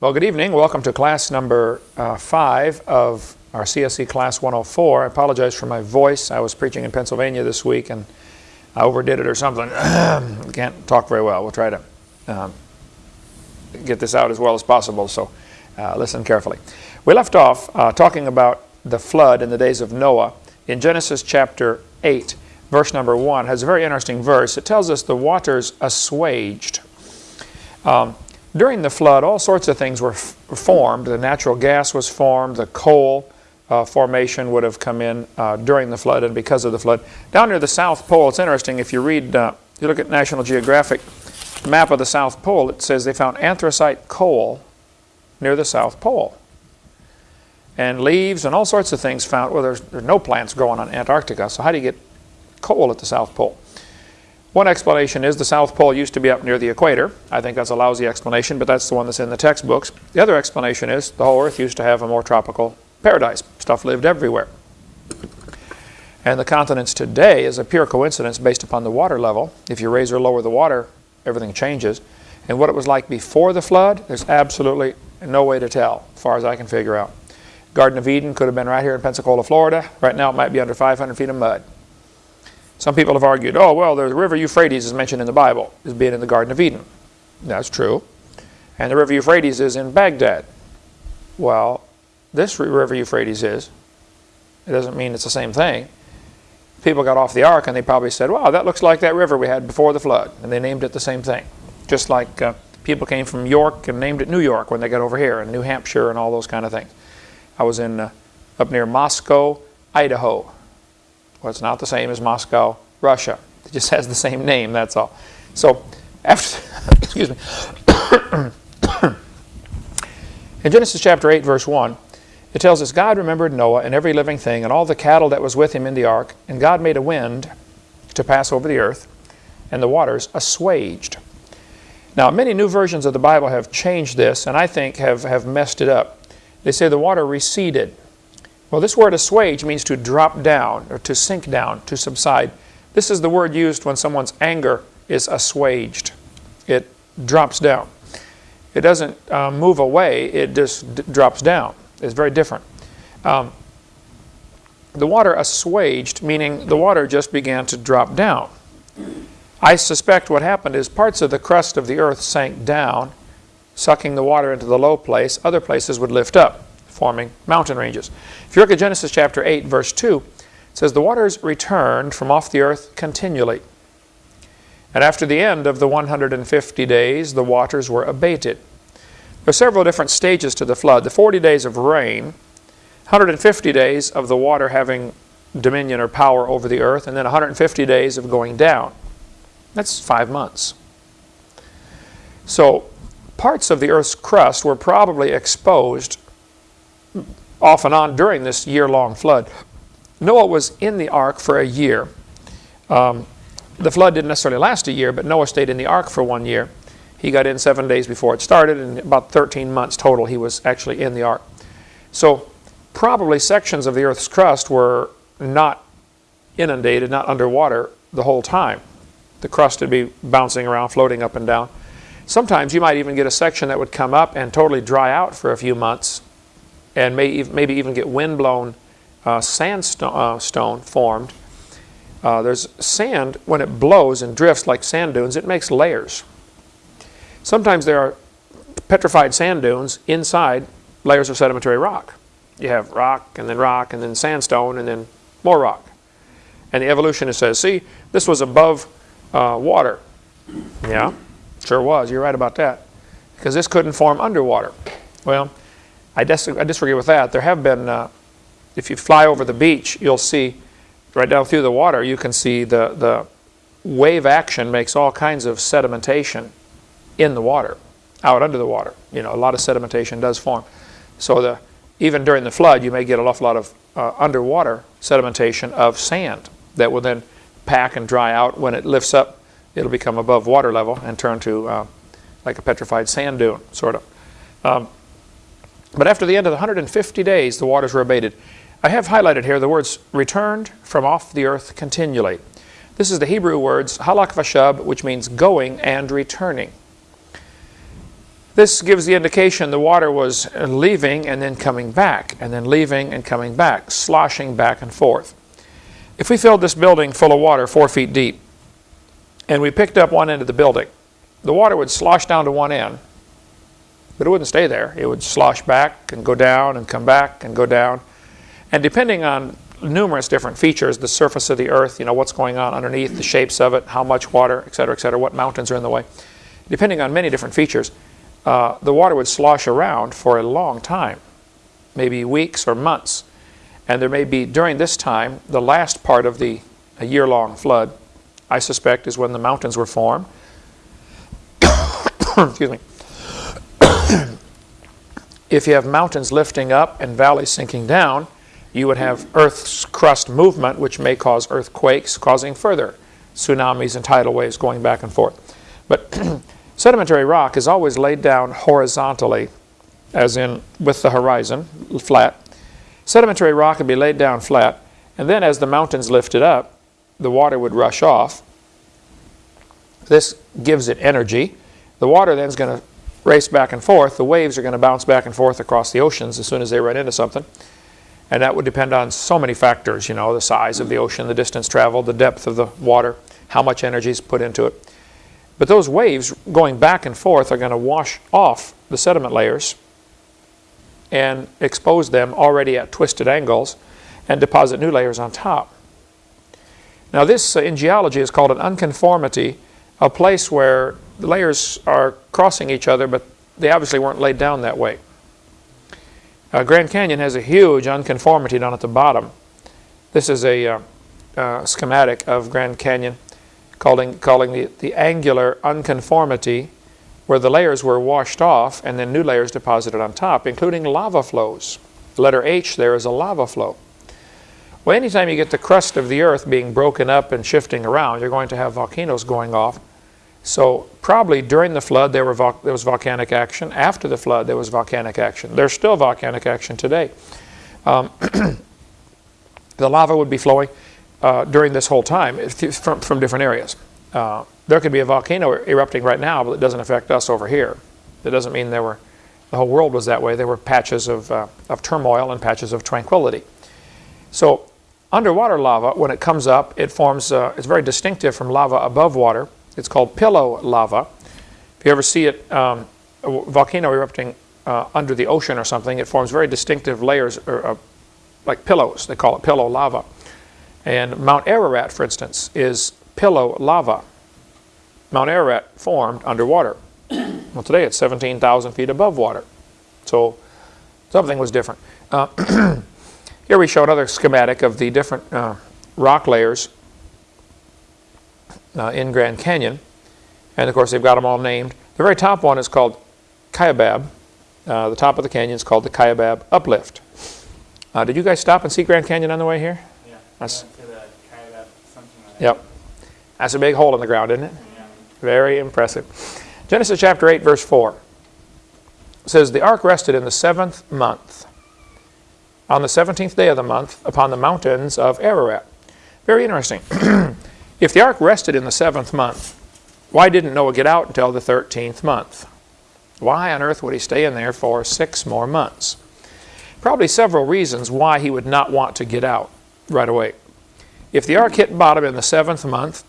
Well, good evening. Welcome to class number uh, five of our CSE Class 104. I apologize for my voice. I was preaching in Pennsylvania this week and I overdid it or something. Can't talk very well. We'll try to um, get this out as well as possible, so uh, listen carefully. We left off uh, talking about the flood in the days of Noah in Genesis chapter 8, verse number 1. has a very interesting verse. It tells us the waters assuaged. Um, during the flood, all sorts of things were formed. The natural gas was formed. The coal uh, formation would have come in uh, during the flood and because of the flood. Down near the South Pole, it's interesting. If you read, uh, you look at National Geographic map of the South Pole, it says they found anthracite coal near the South Pole. And leaves and all sorts of things found. Well, there's, there's no plants growing on Antarctica, so how do you get coal at the South Pole? One explanation is the South Pole used to be up near the equator. I think that's a lousy explanation, but that's the one that's in the textbooks. The other explanation is the whole Earth used to have a more tropical paradise. Stuff lived everywhere. And the continents today is a pure coincidence based upon the water level. If you raise or lower the water, everything changes. And what it was like before the flood, there's absolutely no way to tell, as far as I can figure out. Garden of Eden could have been right here in Pensacola, Florida. Right now it might be under 500 feet of mud. Some people have argued, oh, well, the river Euphrates is mentioned in the Bible as being in the Garden of Eden. That's true. And the river Euphrates is in Baghdad. Well, this river Euphrates is. It doesn't mean it's the same thing. People got off the ark and they probably said, wow, that looks like that river we had before the flood. And they named it the same thing. Just like uh, people came from York and named it New York when they got over here, and New Hampshire and all those kind of things. I was in uh, up near Moscow, Idaho. Well, it's not the same as Moscow, Russia. It just has the same name, that's all. So, after, excuse me. In Genesis chapter 8, verse 1, it tells us, God remembered Noah and every living thing and all the cattle that was with him in the ark, and God made a wind to pass over the earth, and the waters assuaged. Now, many new versions of the Bible have changed this, and I think have, have messed it up. They say the water receded. Well, this word assuage means to drop down or to sink down, to subside. This is the word used when someone's anger is assuaged. It drops down. It doesn't uh, move away, it just drops down. It's very different. Um, the water assuaged, meaning the water just began to drop down. I suspect what happened is parts of the crust of the earth sank down, sucking the water into the low place. Other places would lift up forming mountain ranges. If you look at Genesis chapter 8, verse 2, it says, The waters returned from off the earth continually. And after the end of the 150 days, the waters were abated. There are several different stages to the flood. The 40 days of rain, 150 days of the water having dominion or power over the earth, and then 150 days of going down. That's five months. So parts of the earth's crust were probably exposed off and on during this year-long flood. Noah was in the ark for a year. Um, the flood didn't necessarily last a year, but Noah stayed in the ark for one year. He got in seven days before it started, and about 13 months total he was actually in the ark. So probably sections of the earth's crust were not inundated, not underwater the whole time. The crust would be bouncing around, floating up and down. Sometimes you might even get a section that would come up and totally dry out for a few months and may, maybe even get windblown uh, sandstone uh, formed. Uh, there's sand, when it blows and drifts like sand dunes, it makes layers. Sometimes there are petrified sand dunes inside layers of sedimentary rock. You have rock and then rock and then sandstone and then more rock. And the evolutionist says, see, this was above uh, water. Yeah, sure was. You're right about that. Because this couldn't form underwater. Well, I, dis I disagree with that. There have been, uh, if you fly over the beach, you'll see right down through the water, you can see the, the wave action makes all kinds of sedimentation in the water, out under the water. You know, a lot of sedimentation does form. So the, even during the flood, you may get an awful lot of uh, underwater sedimentation of sand that will then pack and dry out. When it lifts up, it'll become above water level and turn to uh, like a petrified sand dune, sort of. Um, but after the end of the 150 days, the waters were abated. I have highlighted here the words returned from off the earth continually. This is the Hebrew words halak vashab, which means going and returning. This gives the indication the water was leaving and then coming back, and then leaving and coming back, sloshing back and forth. If we filled this building full of water four feet deep, and we picked up one end of the building, the water would slosh down to one end, but it wouldn't stay there. It would slosh back and go down and come back and go down. And depending on numerous different features, the surface of the earth, you know, what's going on underneath, the shapes of it, how much water, et cetera, et cetera, what mountains are in the way, depending on many different features, uh, the water would slosh around for a long time, maybe weeks or months. And there may be, during this time, the last part of the year-long flood, I suspect, is when the mountains were formed. Excuse me. if you have mountains lifting up and valleys sinking down, you would have Earth's crust movement, which may cause earthquakes, causing further tsunamis and tidal waves going back and forth. But sedimentary rock is always laid down horizontally, as in with the horizon, flat. Sedimentary rock would be laid down flat, and then as the mountains lifted up, the water would rush off. This gives it energy. The water then is going to race back and forth. The waves are going to bounce back and forth across the oceans as soon as they run into something. And that would depend on so many factors, you know, the size of the ocean, the distance traveled, the depth of the water, how much energy is put into it. But those waves going back and forth are going to wash off the sediment layers and expose them already at twisted angles and deposit new layers on top. Now this uh, in geology is called an unconformity, a place where the layers are crossing each other but they obviously weren't laid down that way. Uh, Grand Canyon has a huge unconformity down at the bottom. This is a uh, uh, schematic of Grand Canyon calling, calling the, the angular unconformity where the layers were washed off and then new layers deposited on top, including lava flows. The letter H there is a lava flow. Well, anytime you get the crust of the earth being broken up and shifting around, you're going to have volcanoes going off so probably during the flood there, were there was volcanic action. After the flood there was volcanic action. There's still volcanic action today. Um, the lava would be flowing uh, during this whole time from, from different areas. Uh, there could be a volcano erupting right now, but it doesn't affect us over here. It doesn't mean there were, the whole world was that way. There were patches of, uh, of turmoil and patches of tranquility. So underwater lava, when it comes up, it forms, uh, it's very distinctive from lava above water. It's called pillow lava. If you ever see it, um, a volcano erupting uh, under the ocean or something, it forms very distinctive layers, or, uh, like pillows. They call it pillow lava. And Mount Ararat, for instance, is pillow lava. Mount Ararat formed underwater. well, today it's 17,000 feet above water. So something was different. Uh, here we show another schematic of the different uh, rock layers uh, in Grand Canyon. And of course, they've got them all named. The very top one is called Kaibab. Uh, the top of the canyon is called the Kaibab Uplift. Uh, did you guys stop and see Grand Canyon on the way here? Yeah. That's, Kaibab, like yep. That's a big hole in the ground, isn't it? Yeah. Very impressive. Genesis chapter 8, verse 4 says, The ark rested in the seventh month, on the 17th day of the month, upon the mountains of Ararat. Very interesting. If the ark rested in the seventh month, why didn't Noah get out until the 13th month? Why on earth would he stay in there for six more months? Probably several reasons why he would not want to get out right away. If the ark hit bottom in the seventh month,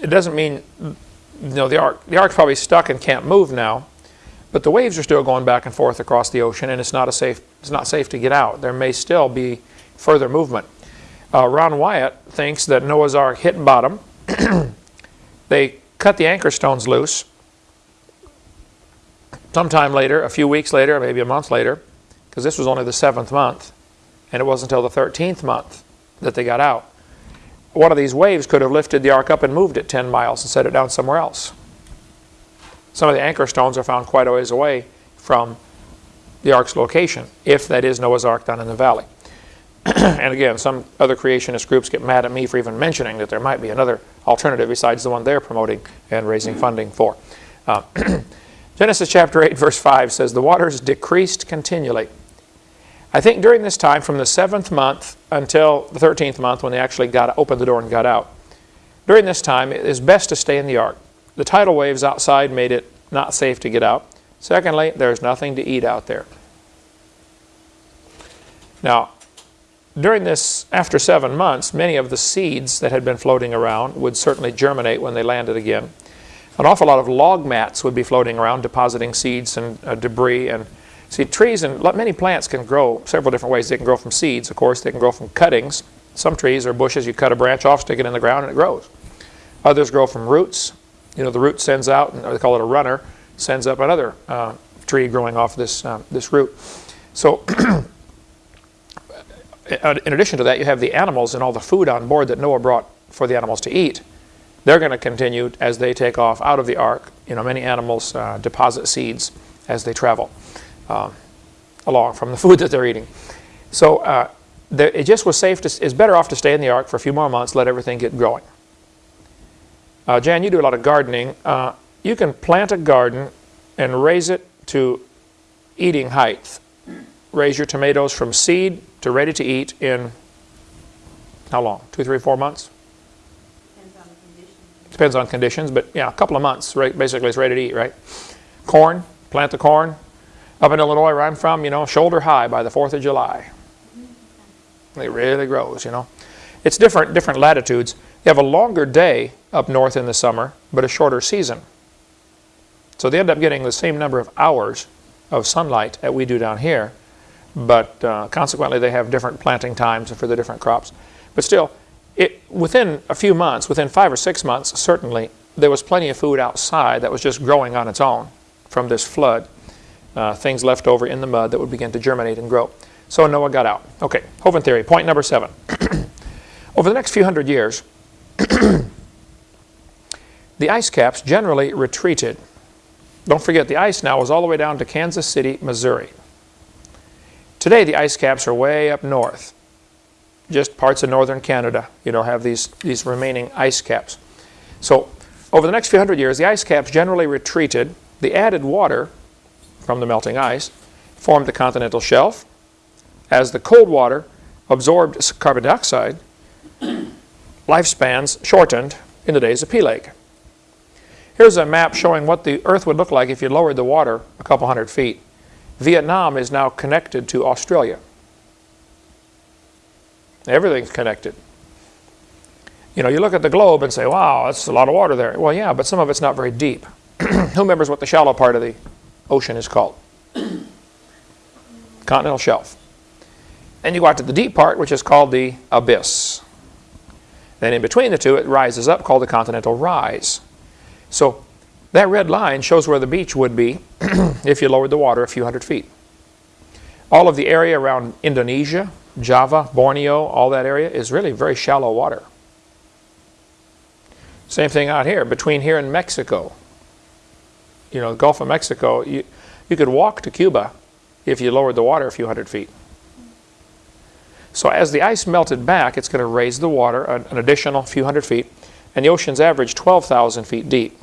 it doesn't mean you know, the ark the ark's probably stuck and can't move now, but the waves are still going back and forth across the ocean, and it's not a safe it's not safe to get out. There may still be further movement. Uh, Ron Wyatt thinks that Noah's Ark hit bottom. they cut the anchor stones loose. Sometime later, a few weeks later, maybe a month later, because this was only the seventh month, and it wasn't until the 13th month that they got out. One of these waves could have lifted the ark up and moved it 10 miles and set it down somewhere else. Some of the anchor stones are found quite a ways away from the ark's location, if that is Noah's Ark down in the valley. and again, some other creationist groups get mad at me for even mentioning that there might be another alternative besides the one they're promoting and raising funding for. Uh, Genesis chapter 8, verse 5 says, The waters decreased continually. I think during this time, from the seventh month until the 13th month, when they actually got opened the door and got out, during this time, it is best to stay in the ark. The tidal waves outside made it not safe to get out. Secondly, there's nothing to eat out there. Now, during this, after seven months, many of the seeds that had been floating around would certainly germinate when they landed again. An awful lot of log mats would be floating around, depositing seeds and uh, debris. And see, trees and many plants can grow several different ways. They can grow from seeds, of course. They can grow from cuttings. Some trees or bushes, you cut a branch off, stick it in the ground, and it grows. Others grow from roots. You know, the root sends out, and they call it a runner, sends up another uh, tree growing off this, uh, this root. So in addition to that, you have the animals and all the food on board that Noah brought for the animals to eat. They're going to continue as they take off out of the ark. You know, many animals uh, deposit seeds as they travel uh, along from the food that they're eating. So uh, it just was safe to, it's better off to stay in the ark for a few more months, let everything get growing. Uh, Jan, you do a lot of gardening. Uh, you can plant a garden and raise it to eating height. Raise your tomatoes from seed to ready to eat in how long? Two, three, four months? Depends on conditions. Depends on conditions, but yeah, a couple of months, right? Basically, it's ready to eat, right? Corn, plant the corn. Up in Illinois, where I'm from, you know, shoulder high by the 4th of July. Mm-hmm. It really grows, you know. It's different, different latitudes. You have a longer day up north in the summer, but a shorter season. So they end up getting the same number of hours of sunlight that we do down here, but uh, consequently they have different planting times for the different crops. But still, it, within a few months, within five or six months, certainly, there was plenty of food outside that was just growing on its own from this flood. Uh, things left over in the mud that would begin to germinate and grow. So Noah got out. Okay, Hovind theory, point number seven. Over the next few hundred years, the ice caps generally retreated. Don't forget, the ice now was all the way down to Kansas City, Missouri. Today, the ice caps are way up north. Just parts of northern Canada, you know, have these, these remaining ice caps. So, over the next few hundred years, the ice caps generally retreated. The added water from the melting ice formed the continental shelf. As the cold water absorbed carbon dioxide, lifespans shortened in the days of Peleg. Here's a map showing what the Earth would look like if you lowered the water a couple hundred feet. Vietnam is now connected to Australia. Everything's connected. You know, you look at the globe and say, wow, that's a lot of water there. Well, yeah, but some of it's not very deep. Who remembers what the shallow part of the ocean is called? Continental shelf. Then you go out to the deep part, which is called the abyss. Then in between the two, it rises up, called the continental rise. So that red line shows where the beach would be if you lowered the water a few hundred feet. All of the area around Indonesia, Java, Borneo, all that area is really very shallow water. Same thing out here, between here and Mexico. You know, the Gulf of Mexico, you, you could walk to Cuba if you lowered the water a few hundred feet. So as the ice melted back, it's going to raise the water an, an additional few hundred feet, and the ocean's average 12,000 feet deep.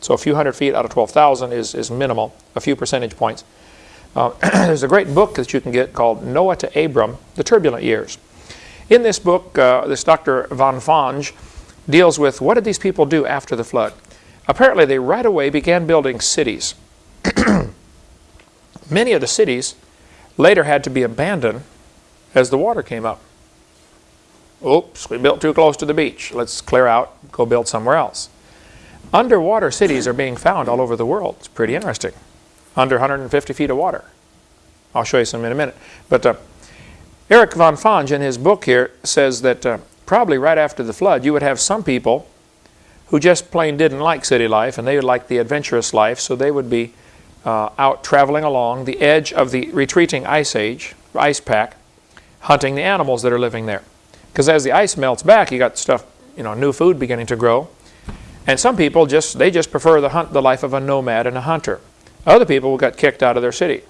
So a few hundred feet out of 12,000 is, is minimal, a few percentage points. Uh, there's a great book that you can get called Noah to Abram, The Turbulent Years. In this book, uh, this Dr. von Fange deals with what did these people do after the flood. Apparently they right away began building cities. Many of the cities later had to be abandoned as the water came up. Oops, we built too close to the beach. Let's clear out, go build somewhere else. Underwater cities are being found all over the world. It's pretty interesting. Under 150 feet of water. I'll show you some in a minute. But uh, Eric von Fange in his book here says that uh, probably right after the flood you would have some people who just plain didn't like city life and they would like the adventurous life so they would be uh, out traveling along the edge of the retreating ice age, ice pack, hunting the animals that are living there. Because as the ice melts back you got stuff, you know, new food beginning to grow and some people just, they just prefer the, hunt, the life of a nomad and a hunter. Other people got kicked out of their city,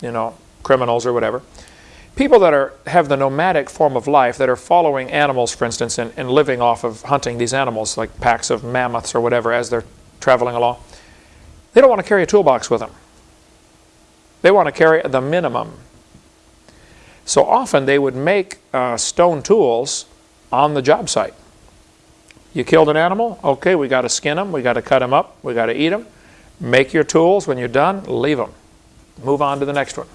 you know, criminals or whatever. People that are, have the nomadic form of life, that are following animals, for instance, and, and living off of hunting these animals, like packs of mammoths or whatever, as they're traveling along, they don't want to carry a toolbox with them. They want to carry the minimum. So often they would make uh, stone tools on the job site. You killed an animal? Okay, we got to skin them, we got to cut them up, we got to eat them. Make your tools. When you're done, leave them. Move on to the next one.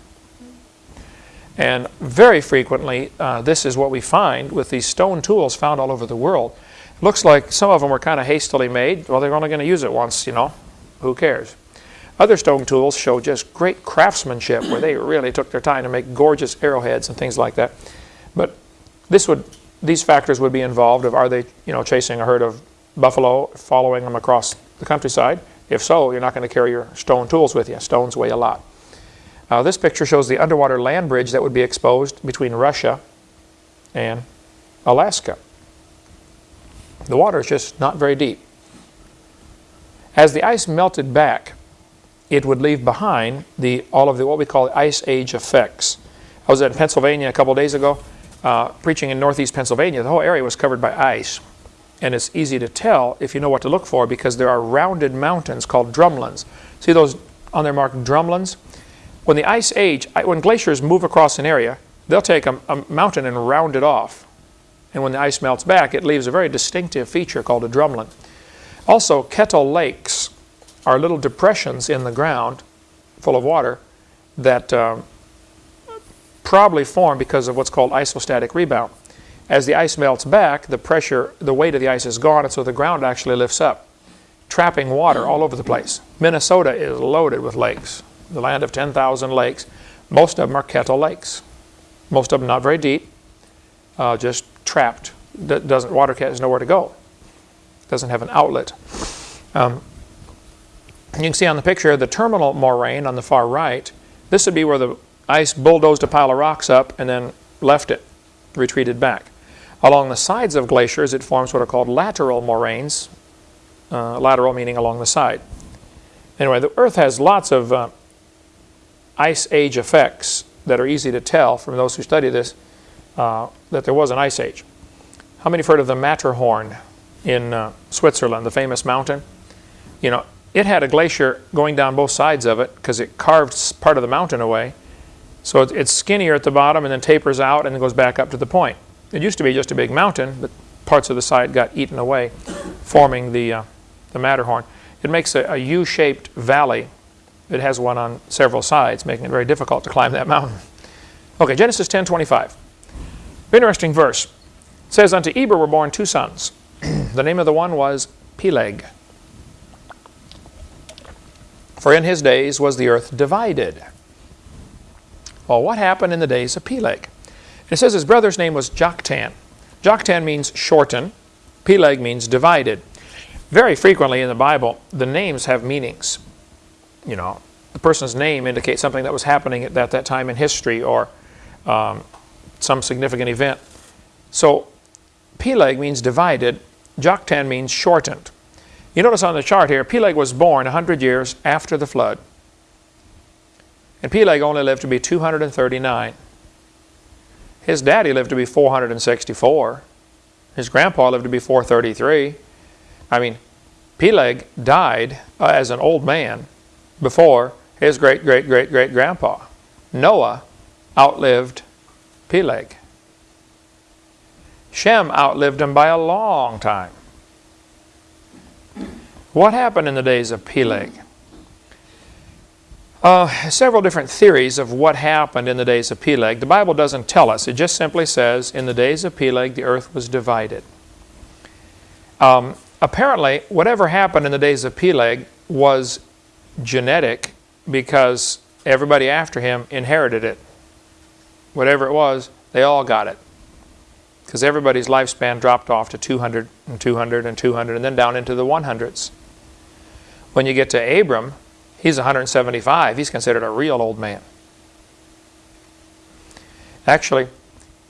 And very frequently, uh, this is what we find with these stone tools found all over the world. It looks like some of them were kind of hastily made. Well, they're only going to use it once, you know. Who cares? Other stone tools show just great craftsmanship where they really took their time to make gorgeous arrowheads and things like that. But this would, these factors would be involved of are they, you know, chasing a herd of buffalo, following them across the countryside? If so, you're not going to carry your stone tools with you. Stones weigh a lot. Uh, this picture shows the underwater land bridge that would be exposed between Russia and Alaska. The water is just not very deep. As the ice melted back, it would leave behind the, all of the what we call the ice age effects. I was in Pennsylvania a couple days ago, uh, preaching in northeast Pennsylvania. The whole area was covered by ice. And it's easy to tell if you know what to look for because there are rounded mountains called drumlins. See those on there marked drumlins? When the ice age, when glaciers move across an area, they'll take a, a mountain and round it off. And when the ice melts back, it leaves a very distinctive feature called a drumlin. Also, kettle lakes are little depressions in the ground full of water that um, probably formed because of what's called isostatic rebound. As the ice melts back, the pressure, the weight of the ice is gone, and so the ground actually lifts up, trapping water all over the place. Minnesota is loaded with lakes the land of 10,000 lakes. Most of them are kettle lakes. Most of them not very deep, uh, just trapped. D doesn't water has nowhere to go. Doesn't have an outlet. Um, you can see on the picture the terminal moraine on the far right. This would be where the ice bulldozed a pile of rocks up and then left it, retreated back. Along the sides of glaciers, it forms what are called lateral moraines. Uh, lateral meaning along the side. Anyway, the Earth has lots of uh, ice age effects that are easy to tell from those who study this uh, that there was an ice age. How many have heard of the Matterhorn in uh, Switzerland, the famous mountain? You know, it had a glacier going down both sides of it because it carved part of the mountain away. So it's skinnier at the bottom and then tapers out and then goes back up to the point. It used to be just a big mountain, but parts of the side got eaten away, forming the, uh, the Matterhorn. It makes a, a U-shaped valley it has one on several sides, making it very difficult to climb that mountain. Okay, Genesis 10:25. Interesting verse. It says, Unto Eber were born two sons. the name of the one was Peleg. For in his days was the earth divided. Well, what happened in the days of Peleg? It says his brother's name was Joktan. Joktan means shorten. Peleg means divided. Very frequently in the Bible, the names have meanings you know, the person's name indicates something that was happening at that, that time in history or um, some significant event. So Peleg means divided, Joktan means shortened. You notice on the chart here, Peleg was born 100 years after the flood. And Peleg only lived to be 239. His daddy lived to be 464. His grandpa lived to be 433. I mean, Peleg died uh, as an old man before his great great great great grandpa. Noah outlived Peleg. Shem outlived him by a long time. What happened in the days of Peleg? Uh, several different theories of what happened in the days of Peleg. The Bible doesn't tell us. It just simply says, in the days of Peleg, the earth was divided. Um, apparently, whatever happened in the days of Peleg was genetic because everybody after him inherited it. Whatever it was, they all got it. Because everybody's lifespan dropped off to 200 and 200 and 200 and then down into the 100s. When you get to Abram, he's 175. He's considered a real old man. Actually,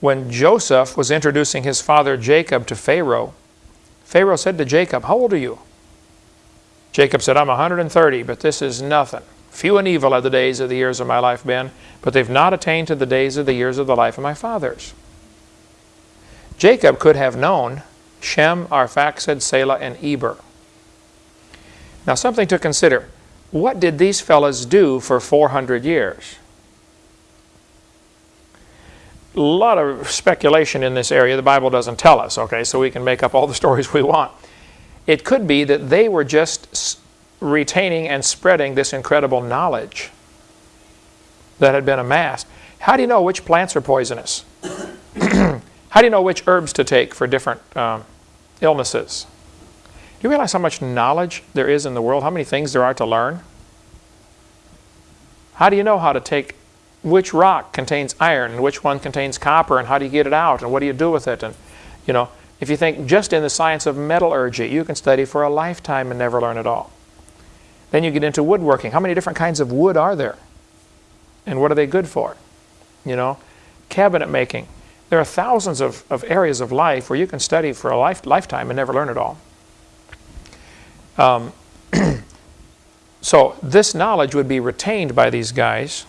when Joseph was introducing his father Jacob to Pharaoh, Pharaoh said to Jacob, How old are you? Jacob said, I'm 130, but this is nothing. Few and evil are the days of the years of my life been, but they've not attained to the days of the years of the life of my fathers. Jacob could have known Shem, Arphaxad, Selah, and Eber. Now something to consider. What did these fellows do for 400 years? A lot of speculation in this area. The Bible doesn't tell us, okay, so we can make up all the stories we want. It could be that they were just retaining and spreading this incredible knowledge that had been amassed. How do you know which plants are poisonous? How do you know which herbs to take for different um, illnesses? Do you realize how much knowledge there is in the world? How many things there are to learn? How do you know how to take which rock contains iron and which one contains copper and how do you get it out and what do you do with it? And you know, if you think just in the science of metallurgy, you can study for a lifetime and never learn at all. Then you get into woodworking. How many different kinds of wood are there? And what are they good for? You know, cabinet making. There are thousands of, of areas of life where you can study for a life, lifetime and never learn it all. Um, so this knowledge would be retained by these guys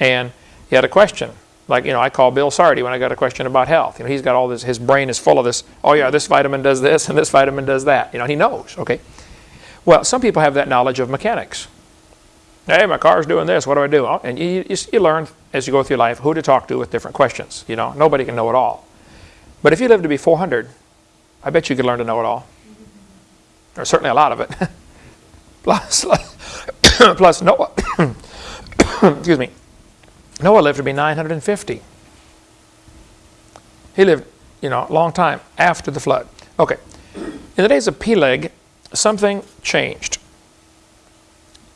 and he had a question. Like, you know, I call Bill Sardi when I got a question about health. You know, he's got all this, his brain is full of this, oh yeah, this vitamin does this and this vitamin does that. You know, he knows, okay? Well, some people have that knowledge of mechanics. Hey, my car's doing this, what do I do? Oh, and you, you, you learn as you go through life who to talk to with different questions. You know, nobody can know it all. But if you live to be 400, I bet you could learn to know it all. Or certainly a lot of it. plus, plus Noah, excuse me, Noah lived to be 950. He lived, you know, a long time after the flood. Okay. In the days of Peleg, something changed.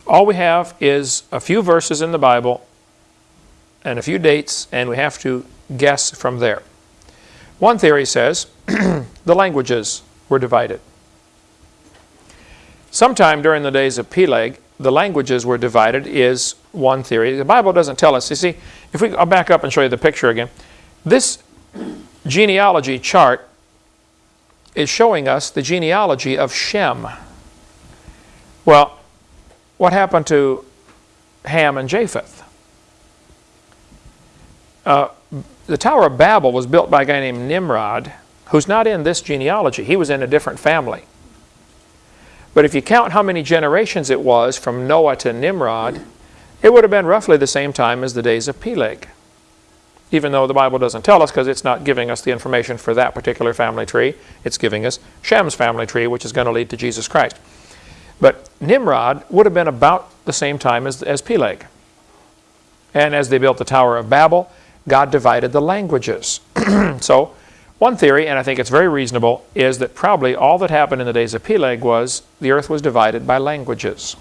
All we have is a few verses in the Bible and a few dates, and we have to guess from there. One theory says the languages were divided. Sometime during the days of Peleg, the languages were divided is one theory. The Bible doesn't tell us. You see, if we, I'll back up and show you the picture again. This genealogy chart is showing us the genealogy of Shem. Well, what happened to Ham and Japheth? Uh, the Tower of Babel was built by a guy named Nimrod, who's not in this genealogy. He was in a different family. But if you count how many generations it was from Noah to Nimrod, it would have been roughly the same time as the days of Peleg. Even though the Bible doesn't tell us because it's not giving us the information for that particular family tree, it's giving us Shem's family tree, which is going to lead to Jesus Christ. But Nimrod would have been about the same time as, as Peleg. And as they built the Tower of Babel, God divided the languages. so one theory, and I think it's very reasonable, is that probably all that happened in the days of Peleg was the earth was divided by languages.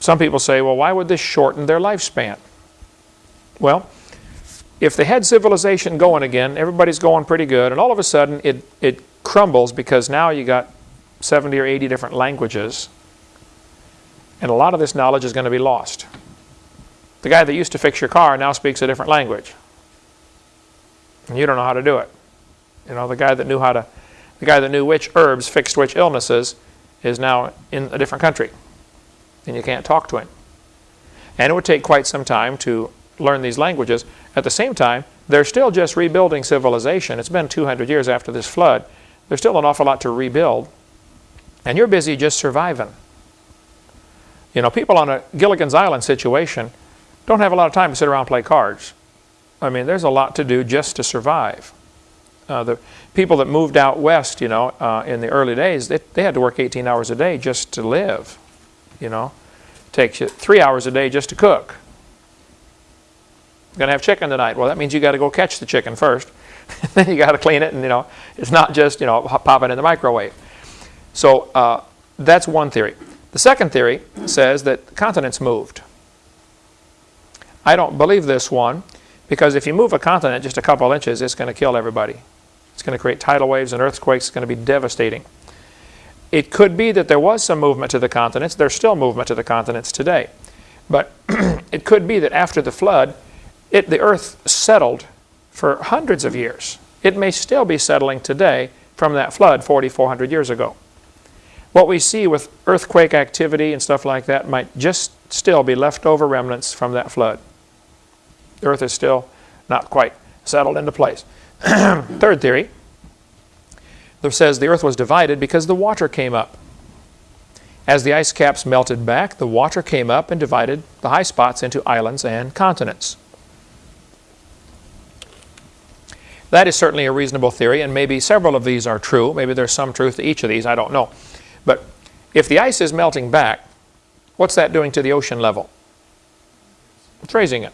Some people say, well, why would this shorten their lifespan? Well, if they had civilization going again, everybody's going pretty good, and all of a sudden it, it crumbles because now you got 70 or 80 different languages, and a lot of this knowledge is going to be lost. The guy that used to fix your car now speaks a different language. And you don't know how to do it. You know, the guy that knew how to, the guy that knew which herbs fixed which illnesses is now in a different country. And you can't talk to him. And it would take quite some time to learn these languages. At the same time, they're still just rebuilding civilization. It's been 200 years after this flood. There's still an awful lot to rebuild. And you're busy just surviving. You know, people on a Gilligan's Island situation don't have a lot of time to sit around and play cards. I mean, there's a lot to do just to survive. Uh, the people that moved out west, you know, uh, in the early days, they, they had to work 18 hours a day just to live, you know. Takes you three hours a day just to cook. Going to have chicken tonight. Well, that means you got to go catch the chicken first. then you got to clean it, and you know, it's not just you know pop it in the microwave. So uh, that's one theory. The second theory says that continents moved. I don't believe this one because if you move a continent just a couple inches, it's going to kill everybody. It's going to create tidal waves and earthquakes. It's going to be devastating. It could be that there was some movement to the continents. There's still movement to the continents today. But it could be that after the flood, it, the earth settled for hundreds of years. It may still be settling today from that flood 4,400 400 years ago. What we see with earthquake activity and stuff like that might just still be leftover remnants from that flood. The earth is still not quite settled into place. Third theory that says the earth was divided because the water came up. As the ice caps melted back, the water came up and divided the high spots into islands and continents. That is certainly a reasonable theory, and maybe several of these are true. Maybe there's some truth to each of these, I don't know. But If the ice is melting back, what's that doing to the ocean level? It's raising it.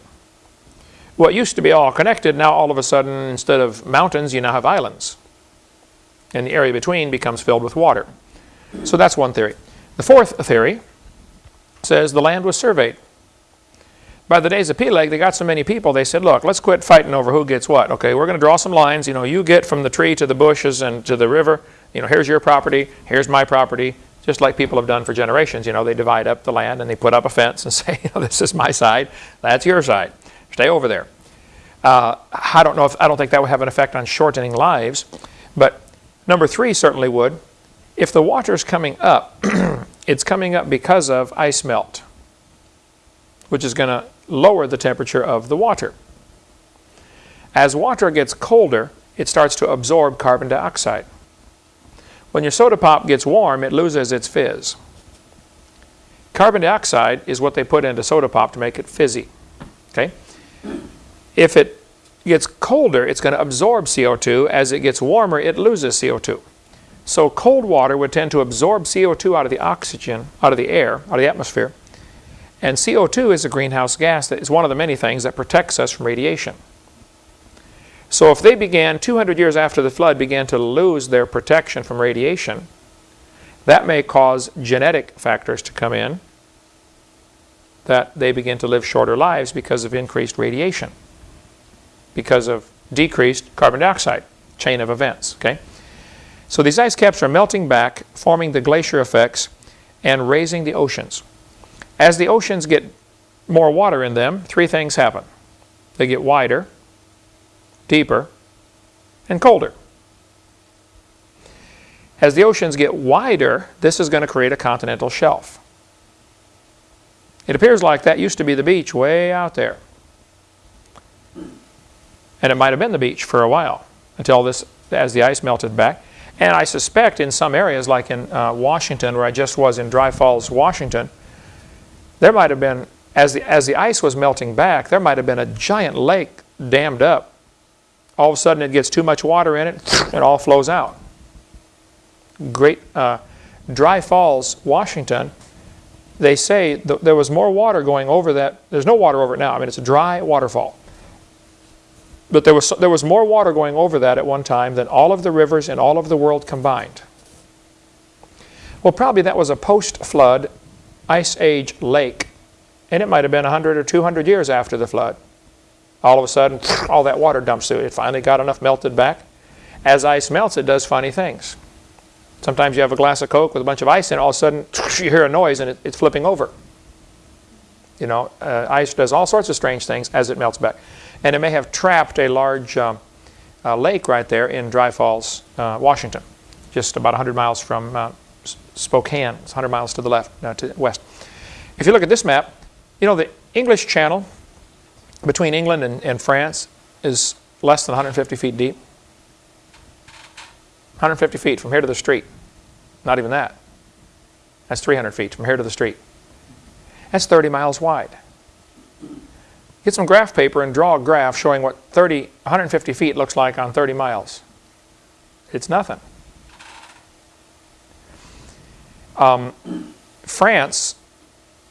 What used to be all connected, now all of a sudden, instead of mountains, you now have islands. And the area between becomes filled with water. So that's one theory. The fourth theory says the land was surveyed. By the days of Peleg, they got so many people, they said, look, let's quit fighting over who gets what. Okay, we're going to draw some lines. You know, you get from the tree to the bushes and to the river. You know, here's your property, here's my property. Just like people have done for generations. You know, they divide up the land and they put up a fence and say, you know, this is my side, that's your side. Stay over there. Uh, I don't know if, I don't think that would have an effect on shortening lives. But number three certainly would. If the water is coming up, it's coming up because of ice melt, which is going to lower the temperature of the water. As water gets colder, it starts to absorb carbon dioxide. When your soda pop gets warm, it loses its fizz. Carbon dioxide is what they put into soda pop to make it fizzy. Okay? If it gets colder, it's going to absorb CO2. As it gets warmer, it loses CO2. So cold water would tend to absorb CO2 out of the oxygen, out of the air, out of the atmosphere. And CO2 is a greenhouse gas that is one of the many things that protects us from radiation. So if they began, 200 years after the flood, began to lose their protection from radiation, that may cause genetic factors to come in that they begin to live shorter lives because of increased radiation, because of decreased carbon dioxide chain of events. Okay? So these ice caps are melting back, forming the glacier effects, and raising the oceans. As the oceans get more water in them, three things happen. They get wider, deeper, and colder. As the oceans get wider, this is going to create a continental shelf. It appears like that used to be the beach way out there. And it might have been the beach for a while until this, as the ice melted back. And I suspect in some areas, like in uh, Washington, where I just was in Dry Falls, Washington, there might have been, as the, as the ice was melting back, there might have been a giant lake dammed up. All of a sudden it gets too much water in it, it all flows out. Great, uh, Dry Falls, Washington, they say th there was more water going over that. There's no water over it now. I mean, it's a dry waterfall. But there was, there was more water going over that at one time than all of the rivers in all of the world combined. Well, probably that was a post-flood ice age lake. And it might have been 100 or 200 years after the flood. All of a sudden, all that water dumps through it. It finally got enough melted back. As ice melts, it does funny things. Sometimes you have a glass of Coke with a bunch of ice in it, all of a sudden you hear a noise and it, it's flipping over. You know, uh, ice does all sorts of strange things as it melts back. And it may have trapped a large um, uh, lake right there in Dry Falls, uh, Washington, just about 100 miles from uh, Spokane. It's 100 miles to the left, uh, to the west. If you look at this map, you know the English Channel between England and, and France is less than 150 feet deep. 150 feet from here to the street. Not even that. That's 300 feet from here to the street. That's 30 miles wide. Get some graph paper and draw a graph showing what 30, 150 feet looks like on 30 miles. It's nothing. Um, France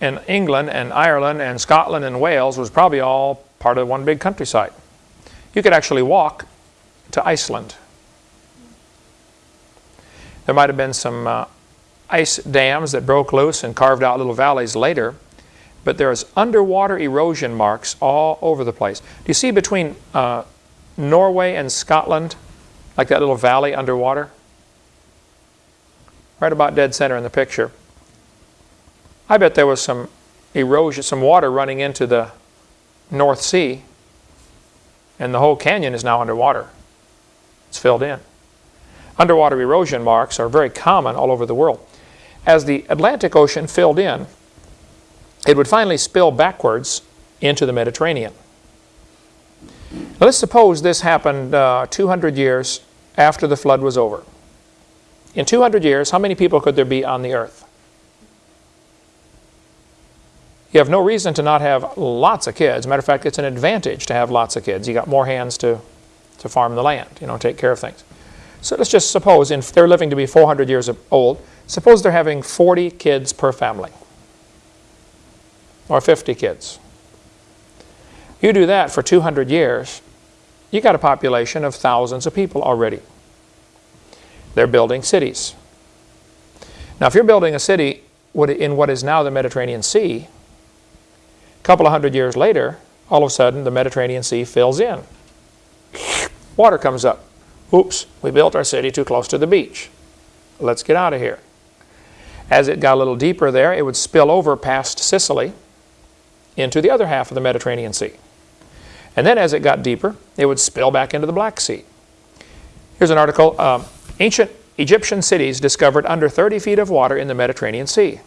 and England and Ireland and Scotland and Wales was probably all part of one big countryside. You could actually walk to Iceland. There might have been some uh, ice dams that broke loose and carved out little valleys later, but there's underwater erosion marks all over the place. Do you see between uh, Norway and Scotland, like that little valley underwater? Right about dead center in the picture. I bet there was some erosion, some water running into the North Sea, and the whole canyon is now underwater. It's filled in. Underwater erosion marks are very common all over the world. As the Atlantic Ocean filled in, it would finally spill backwards into the Mediterranean. Now, let's suppose this happened uh, 200 years after the flood was over. In 200 years, how many people could there be on the earth? You have no reason to not have lots of kids. Matter of fact, it's an advantage to have lots of kids. You got more hands to, to farm the land, you know, take care of things. So let's just suppose if they're living to be 400 years old, suppose they're having 40 kids per family or 50 kids. You do that for 200 years, you got a population of thousands of people already. They're building cities. Now, if you're building a city in what is now the Mediterranean Sea, a couple of hundred years later, all of a sudden the Mediterranean Sea fills in. Water comes up. Oops, we built our city too close to the beach. Let's get out of here. As it got a little deeper there, it would spill over past Sicily into the other half of the Mediterranean Sea. And then as it got deeper, it would spill back into the Black Sea. Here's an article, um, Ancient Egyptian cities discovered under 30 feet of water in the Mediterranean Sea.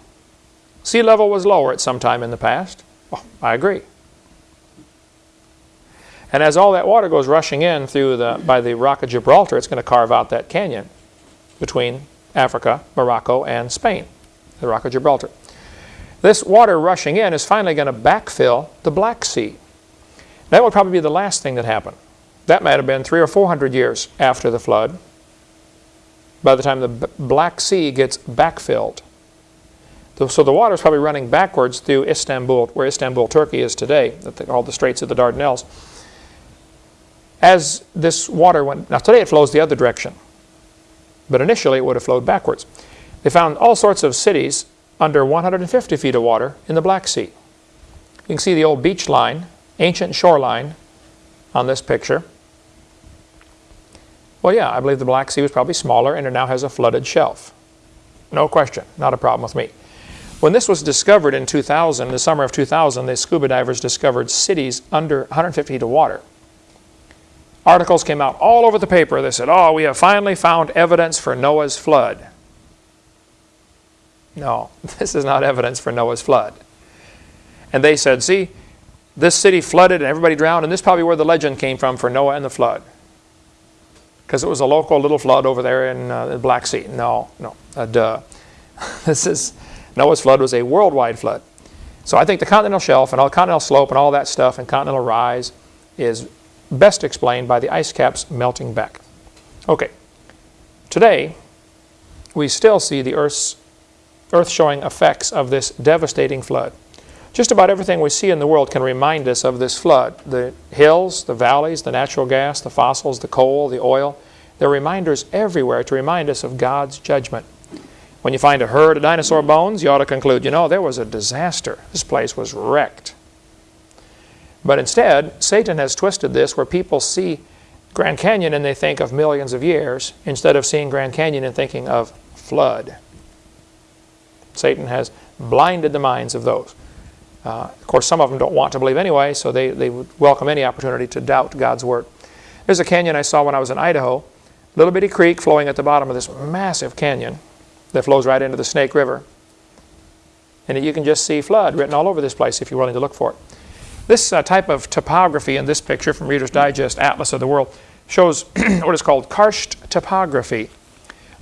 Sea level was lower at some time in the past. Oh, I agree. And as all that water goes rushing in through the, by the Rock of Gibraltar, it's going to carve out that canyon between Africa, Morocco, and Spain, the Rock of Gibraltar. This water rushing in is finally going to backfill the Black Sea. That will probably be the last thing that happened. That might have been three or four hundred years after the flood, by the time the Black Sea gets backfilled. So the water is probably running backwards through Istanbul, where Istanbul, Turkey is today, called the Straits of the Dardanelles. As this water went, now today it flows the other direction, but initially it would have flowed backwards. They found all sorts of cities under 150 feet of water in the Black Sea. You can see the old beach line, ancient shoreline on this picture. Well, yeah, I believe the Black Sea was probably smaller and it now has a flooded shelf. No question, not a problem with me. When this was discovered in 2000, the summer of 2000, the scuba divers discovered cities under 150 feet of water. Articles came out all over the paper. They said, oh, we have finally found evidence for Noah's flood. No, this is not evidence for Noah's flood. And they said, see, this city flooded and everybody drowned, and this is probably where the legend came from for Noah and the flood. Because it was a local little flood over there in uh, the Black Sea. No, no, uh, duh. this is, Noah's flood was a worldwide flood. So I think the continental shelf and all continental slope and all that stuff and continental rise is best explained by the ice caps melting back. Okay, today we still see the Earth's, Earth showing effects of this devastating flood. Just about everything we see in the world can remind us of this flood. The hills, the valleys, the natural gas, the fossils, the coal, the oil. There are reminders everywhere to remind us of God's judgment. When you find a herd of dinosaur bones, you ought to conclude, you know, there was a disaster. This place was wrecked. But instead, Satan has twisted this where people see Grand Canyon and they think of millions of years instead of seeing Grand Canyon and thinking of flood. Satan has blinded the minds of those. Uh, of course, some of them don't want to believe anyway, so they, they would welcome any opportunity to doubt God's Word. There's a canyon I saw when I was in Idaho, little bitty creek flowing at the bottom of this massive canyon that flows right into the Snake River. And you can just see flood written all over this place if you're willing to look for it. This uh, type of topography in this picture from Reader's Digest Atlas of the World shows what is called karst topography,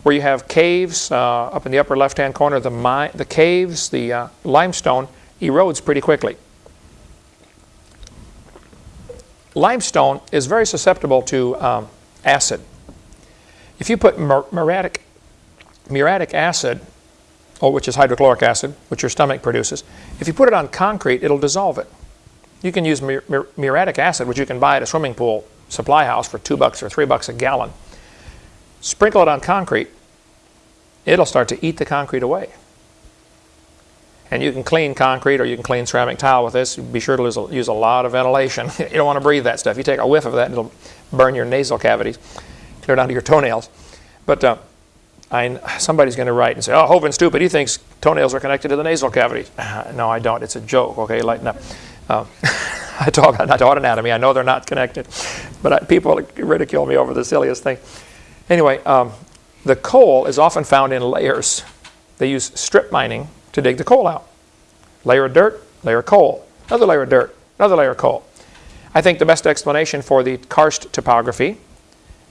where you have caves uh, up in the upper left-hand corner. The, the caves, the uh, limestone erodes pretty quickly. Limestone is very susceptible to um, acid. If you put muriatic, acid, which is hydrochloric acid, which your stomach produces, if you put it on concrete, it'll dissolve it. You can use mur mur muriatic acid, which you can buy at a swimming pool supply house for two bucks or three bucks a gallon. Sprinkle it on concrete. It'll start to eat the concrete away. And you can clean concrete or you can clean ceramic tile with this. Be sure to use a lot of ventilation. you don't want to breathe that stuff. You take a whiff of that it'll burn your nasal cavities, clear down to your toenails. But uh, I, somebody's going to write and say, oh, Hovind stupid. He thinks toenails are connected to the nasal cavities. no, I don't. It's a joke. Okay, lighten up. Um, I talk, I taught anatomy. I know they're not connected, but I, people ridicule me over the silliest thing. Anyway, um, the coal is often found in layers. They use strip mining to dig the coal out. Layer of dirt, layer of coal, another layer of dirt, another layer of coal. I think the best explanation for the karst topography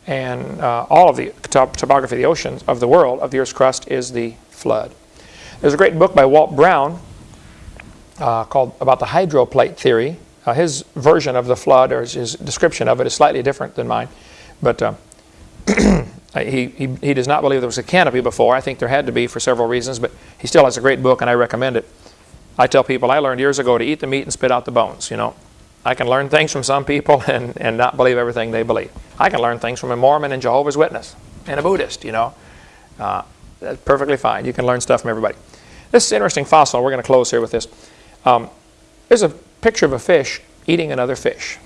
and uh, all of the top topography of the oceans of the world, of the Earth's crust, is the flood. There's a great book by Walt Brown uh, called about the hydroplate theory. Uh, his version of the flood or his description of it is slightly different than mine. But Uh, He, he, he does not believe there was a canopy before. I think there had to be for several reasons, but he still has a great book and I recommend it. I tell people I learned years ago to eat the meat and spit out the bones, you know. I can learn things from some people and, and not believe everything they believe. I can learn things from a Mormon and Jehovah's Witness and a Buddhist, you know. Uh, that's perfectly fine. You can learn stuff from everybody. This is an interesting fossil. We're going to close here with this. Um, there's a picture of a fish eating another fish.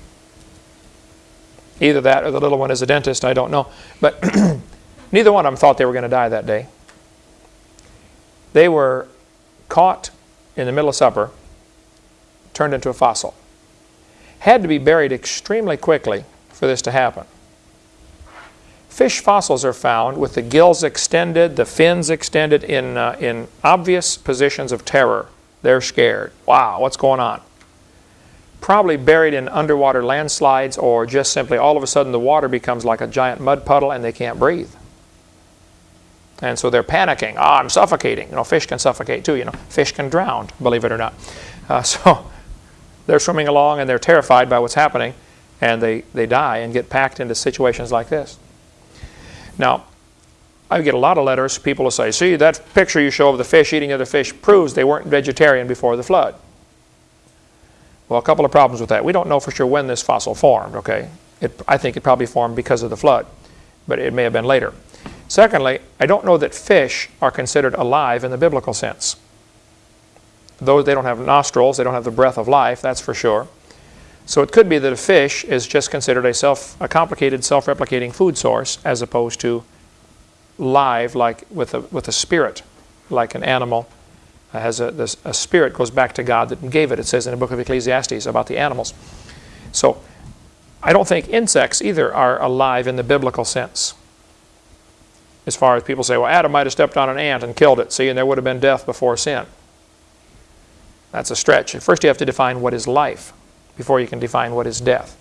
Either that or the little one is a dentist, I don't know. But neither one of them thought they were going to die that day. They were caught in the middle of supper, turned into a fossil. Had to be buried extremely quickly for this to happen. Fish fossils are found with the gills extended, the fins extended in, uh, in obvious positions of terror. They're scared. Wow, what's going on? Probably buried in underwater landslides or just simply all of a sudden the water becomes like a giant mud puddle and they can't breathe. And so they're panicking. Ah, I'm suffocating. You know, fish can suffocate too. You know, fish can drown, believe it or not. Uh, so they're swimming along and they're terrified by what's happening and they, they die and get packed into situations like this. Now, I get a lot of letters. People will say, see, that picture you show of the fish eating other fish proves they weren't vegetarian before the flood. Well, a couple of problems with that. We don't know for sure when this fossil formed, okay? It, I think it probably formed because of the flood, but it may have been later. Secondly, I don't know that fish are considered alive in the biblical sense. Though they don't have nostrils, they don't have the breath of life, that's for sure. So it could be that a fish is just considered a, self, a complicated self-replicating food source as opposed to live like with a, with a spirit, like an animal uh, has a, this, a spirit goes back to God that gave it. It says in the book of Ecclesiastes about the animals. So I don't think insects either are alive in the biblical sense. As far as people say, well, Adam might have stepped on an ant and killed it, see, and there would have been death before sin. That's a stretch. First you have to define what is life before you can define what is death.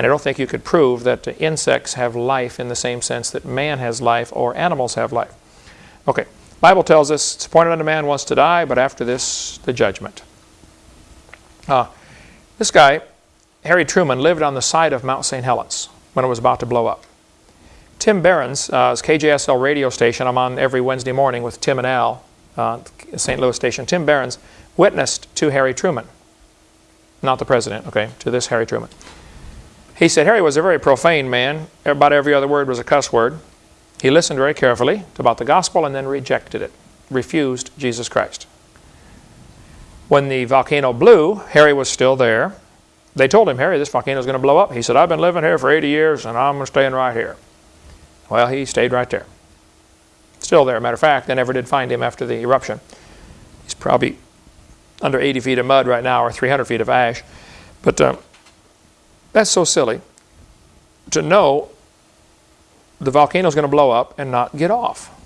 And I don't think you could prove that insects have life in the same sense that man has life or animals have life. Okay, Bible tells us it's appointed unto man once to die, but after this, the judgment. Uh, this guy, Harry Truman, lived on the side of Mount St. Helens when it was about to blow up. Tim Behrens, uh, KJSL radio station, I'm on every Wednesday morning with Tim and Al, uh, St. Louis station. Tim Behrens witnessed to Harry Truman not the president, okay, to this Harry Truman. He said Harry was a very profane man. About every other word was a cuss word. He listened very carefully about the gospel and then rejected it, refused Jesus Christ. When the volcano blew, Harry was still there. They told him, Harry, this volcano is going to blow up. He said, I've been living here for 80 years and I'm staying right here. Well, he stayed right there. Still there. Matter of fact, they never did find him after the eruption. He's probably under 80 feet of mud right now or 300 feet of ash. But uh, that's so silly to know the volcano is going to blow up and not get off.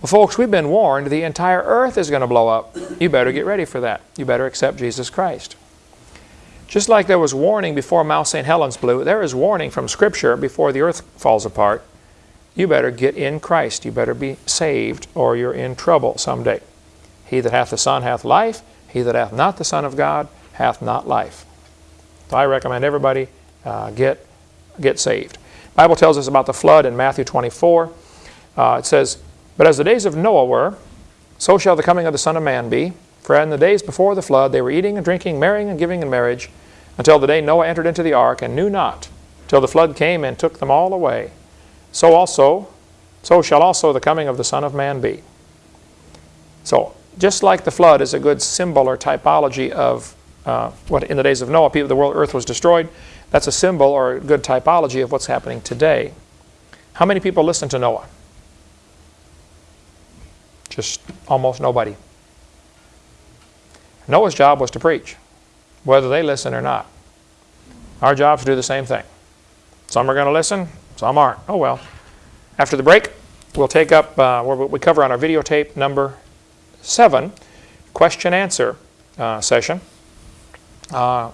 Well, folks, we've been warned the entire earth is going to blow up. You better get ready for that. You better accept Jesus Christ. Just like there was warning before Mount St. Helens blew, there is warning from Scripture before the earth falls apart. You better get in Christ. You better be saved or you're in trouble someday. He that hath the Son hath life. He that hath not the Son of God hath not life. So I recommend everybody uh, get, get saved. Bible tells us about the flood in Matthew 24. Uh, it says, But as the days of Noah were, so shall the coming of the Son of Man be. For in the days before the flood they were eating and drinking, marrying and giving in marriage, until the day Noah entered into the ark, and knew not, till the flood came and took them all away. So also, so shall also the coming of the Son of Man be. So just like the flood is a good symbol or typology of uh, what in the days of Noah, people, the world, earth was destroyed, that's a symbol or a good typology of what's happening today. How many people listen to Noah? Just almost nobody. Noah's job was to preach, whether they listen or not. Our job is to do the same thing. Some are going to listen, some aren't. Oh well. After the break, we'll take up uh, what we cover on our videotape number 7 question answer uh, session uh,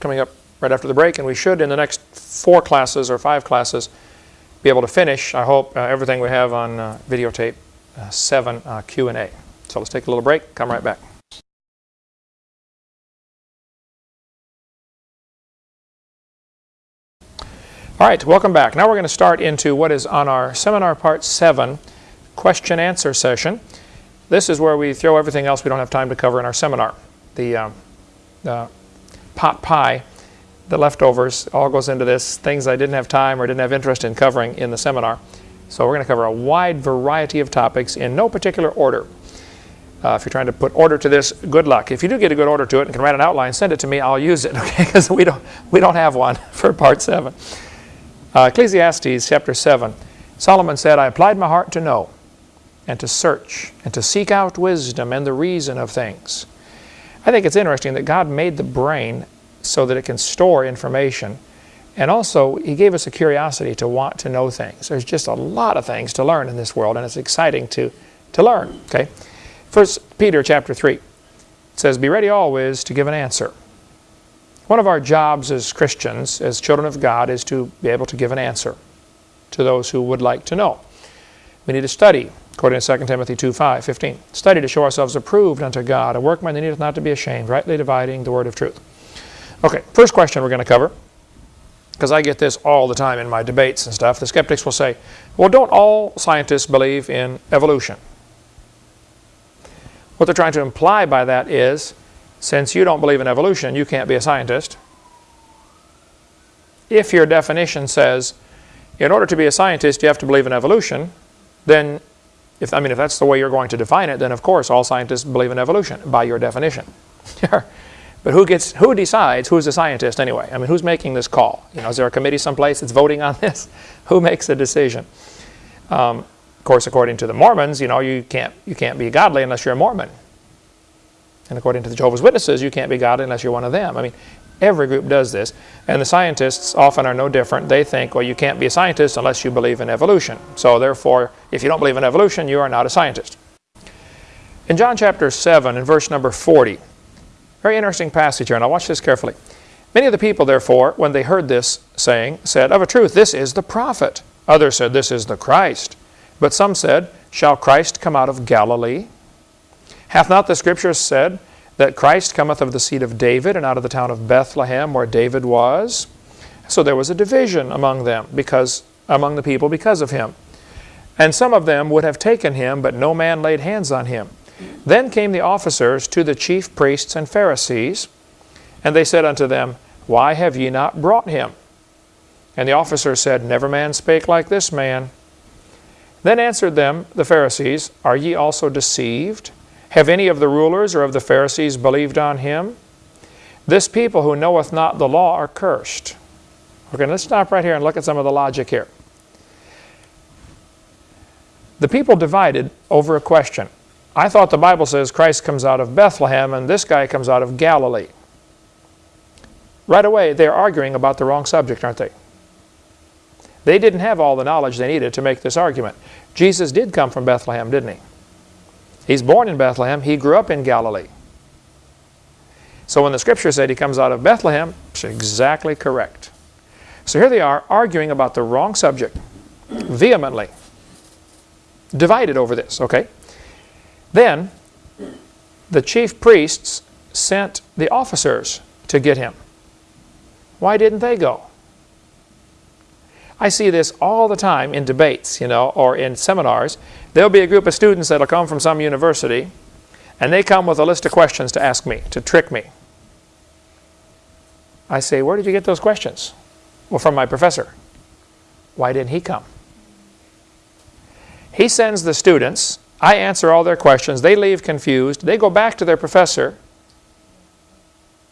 coming up right after the break and we should in the next four classes or five classes be able to finish I hope uh, everything we have on uh, videotape uh, 7 uh, Q&A. So let's take a little break come right back. All right, welcome back. Now we're going to start into what is on our seminar part 7 question answer session. This is where we throw everything else we don't have time to cover in our seminar. The, uh, the pot pie, the leftovers, all goes into this, things I didn't have time or didn't have interest in covering in the seminar. So we're going to cover a wide variety of topics in no particular order. Uh, if you're trying to put order to this, good luck. If you do get a good order to it and can write an outline, send it to me. I'll use it, okay? Because we don't, we don't have one for part 7. Uh, Ecclesiastes chapter 7. Solomon said, I applied my heart to know and to search and to seek out wisdom and the reason of things. I think it's interesting that God made the brain so that it can store information. And also, He gave us a curiosity to want to know things. There's just a lot of things to learn in this world, and it's exciting to, to learn. Okay? First Peter chapter 3 says, Be ready always to give an answer. One of our jobs as Christians, as children of God, is to be able to give an answer to those who would like to know. We need to study, according to 2 Timothy 2, 5, 15. Study to show ourselves approved unto God, a workman that needeth not to be ashamed, rightly dividing the word of truth. Okay, first question we're going to cover, because I get this all the time in my debates and stuff. The skeptics will say, well, don't all scientists believe in evolution? What they're trying to imply by that is, since you don't believe in evolution, you can't be a scientist. If your definition says, in order to be a scientist, you have to believe in evolution, then, if I mean, if that's the way you're going to define it, then of course all scientists believe in evolution by your definition. but who gets, who decides who's a scientist anyway? I mean, who's making this call? You know, is there a committee someplace that's voting on this? who makes the decision? Um, of course, according to the Mormons, you know, you can't, you can't be godly unless you're a Mormon. And according to the Jehovah's Witnesses, you can't be godly unless you're one of them. I mean, every group does this. And the scientists often are no different. They think, well, you can't be a scientist unless you believe in evolution. So therefore, if you don't believe in evolution, you are not a scientist. In John chapter 7, in verse number 40, very interesting passage here, and I'll watch this carefully. Many of the people, therefore, when they heard this saying, said, Of a truth, this is the prophet. Others said, This is the Christ. But some said, Shall Christ come out of Galilee? Hath not the Scripture said that Christ cometh of the seed of David and out of the town of Bethlehem where David was? So there was a division among them, because among the people because of him. And some of them would have taken him, but no man laid hands on him. Then came the officers to the chief priests and Pharisees, and they said unto them, Why have ye not brought him? And the officers said, Never man spake like this man. Then answered them the Pharisees, Are ye also deceived? Have any of the rulers or of the Pharisees believed on him? This people who knoweth not the law are cursed. Okay, let's stop right here and look at some of the logic here. The people divided over a question. I thought the Bible says Christ comes out of Bethlehem and this guy comes out of Galilee. Right away, they're arguing about the wrong subject, aren't they? They didn't have all the knowledge they needed to make this argument. Jesus did come from Bethlehem, didn't he? He's born in Bethlehem. He grew up in Galilee. So when the scripture said he comes out of Bethlehem, it's exactly correct. So here they are arguing about the wrong subject vehemently. Divided over this, okay? Then the chief priests sent the officers to get him. Why didn't they go? I see this all the time in debates, you know, or in seminars. There'll be a group of students that'll come from some university, and they come with a list of questions to ask me, to trick me. I say, where did you get those questions? Well, from my professor. Why didn't he come? He sends the students. I answer all their questions. They leave confused. They go back to their professor.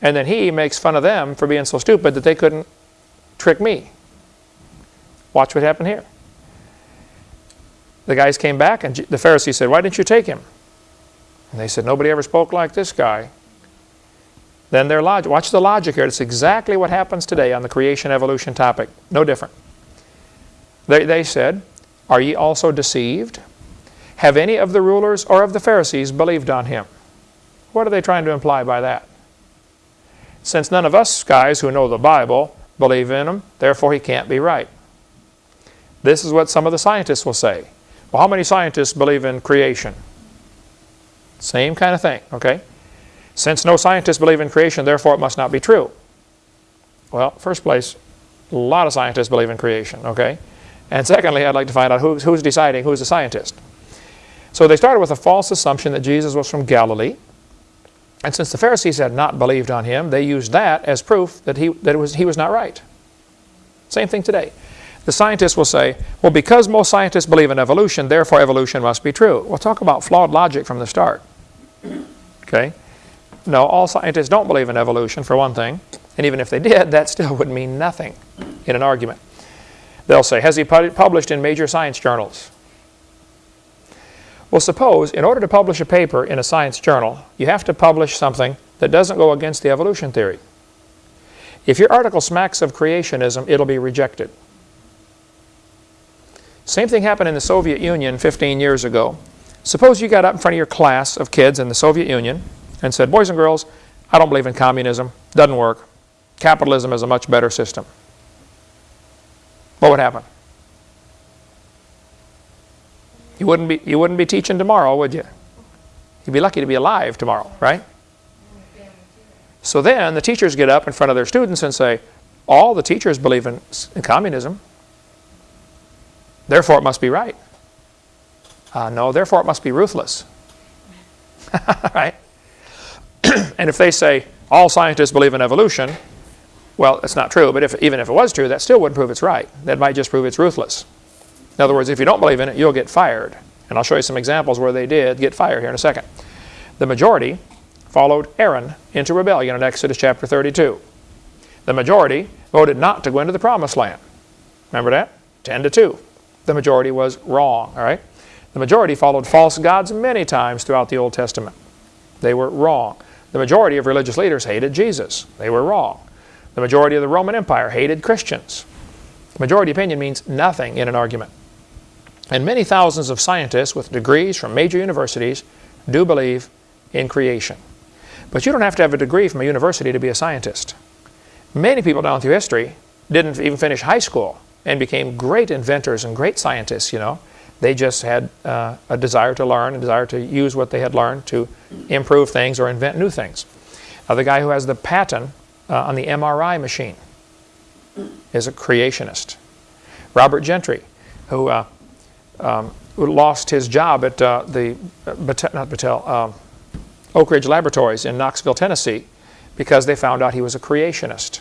And then he makes fun of them for being so stupid that they couldn't trick me. Watch what happened here. The guys came back and the Pharisee said, why didn't you take him? And they said, nobody ever spoke like this guy. Then their logic, watch the logic here. It's exactly what happens today on the creation evolution topic. No different. They, they said, are ye also deceived? Have any of the rulers or of the Pharisees believed on him? What are they trying to imply by that? Since none of us guys who know the Bible believe in him, therefore he can't be right. This is what some of the scientists will say. Well, how many scientists believe in creation? Same kind of thing, okay? Since no scientists believe in creation, therefore it must not be true. Well, first place, A lot of scientists believe in creation, okay? And secondly, I'd like to find out who's, who's deciding who's a scientist. So they started with a false assumption that Jesus was from Galilee. And since the Pharisees had not believed on him, they used that as proof that he, that was, he was not right. Same thing today. The scientists will say, well, because most scientists believe in evolution, therefore evolution must be true. We'll talk about flawed logic from the start. Okay? No, all scientists don't believe in evolution, for one thing. And even if they did, that still would mean nothing in an argument. They'll say, has he pu published in major science journals? Well, suppose in order to publish a paper in a science journal, you have to publish something that doesn't go against the evolution theory. If your article smacks of creationism, it'll be rejected. Same thing happened in the Soviet Union 15 years ago. Suppose you got up in front of your class of kids in the Soviet Union and said, boys and girls, I don't believe in communism. Doesn't work. Capitalism is a much better system. What would happen? You wouldn't be, you wouldn't be teaching tomorrow, would you? You'd be lucky to be alive tomorrow, right? So then the teachers get up in front of their students and say, all the teachers believe in, in communism. Therefore, it must be right. Uh, no, therefore, it must be ruthless. right? and if they say all scientists believe in evolution, well, it's not true, but if, even if it was true, that still wouldn't prove it's right. That might just prove it's ruthless. In other words, if you don't believe in it, you'll get fired. And I'll show you some examples where they did get fired here in a second. The majority followed Aaron into rebellion in Exodus chapter 32. The majority voted not to go into the promised land. Remember that? 10 to 2. The majority was wrong, all right? The majority followed false gods many times throughout the Old Testament. They were wrong. The majority of religious leaders hated Jesus. They were wrong. The majority of the Roman Empire hated Christians. Majority opinion means nothing in an argument. And many thousands of scientists with degrees from major universities do believe in creation. But you don't have to have a degree from a university to be a scientist. Many people down through history didn't even finish high school and became great inventors and great scientists, you know. They just had uh, a desire to learn, a desire to use what they had learned to improve things or invent new things. Now, the guy who has the patent uh, on the MRI machine is a creationist. Robert Gentry, who uh, um, lost his job at uh, the, uh, not Battelle, um, Oak Ridge Laboratories in Knoxville, Tennessee, because they found out he was a creationist.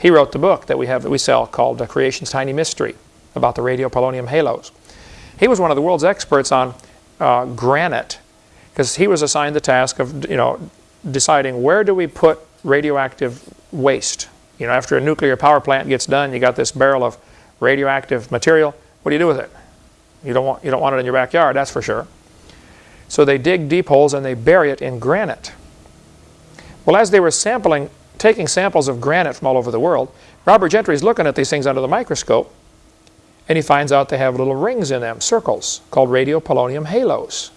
He wrote the book that we have that we sell called uh, Creation's Tiny Mystery about the radiopolonium halos. He was one of the world's experts on uh, granite because he was assigned the task of you know deciding where do we put radioactive waste. You know, after a nuclear power plant gets done, you got this barrel of radioactive material. What do you do with it? You don't want, you don't want it in your backyard, that's for sure. So they dig deep holes and they bury it in granite. Well, as they were sampling, taking samples of granite from all over the world, Robert Gentry is looking at these things under the microscope and he finds out they have little rings in them, circles, called radiopolonium halos.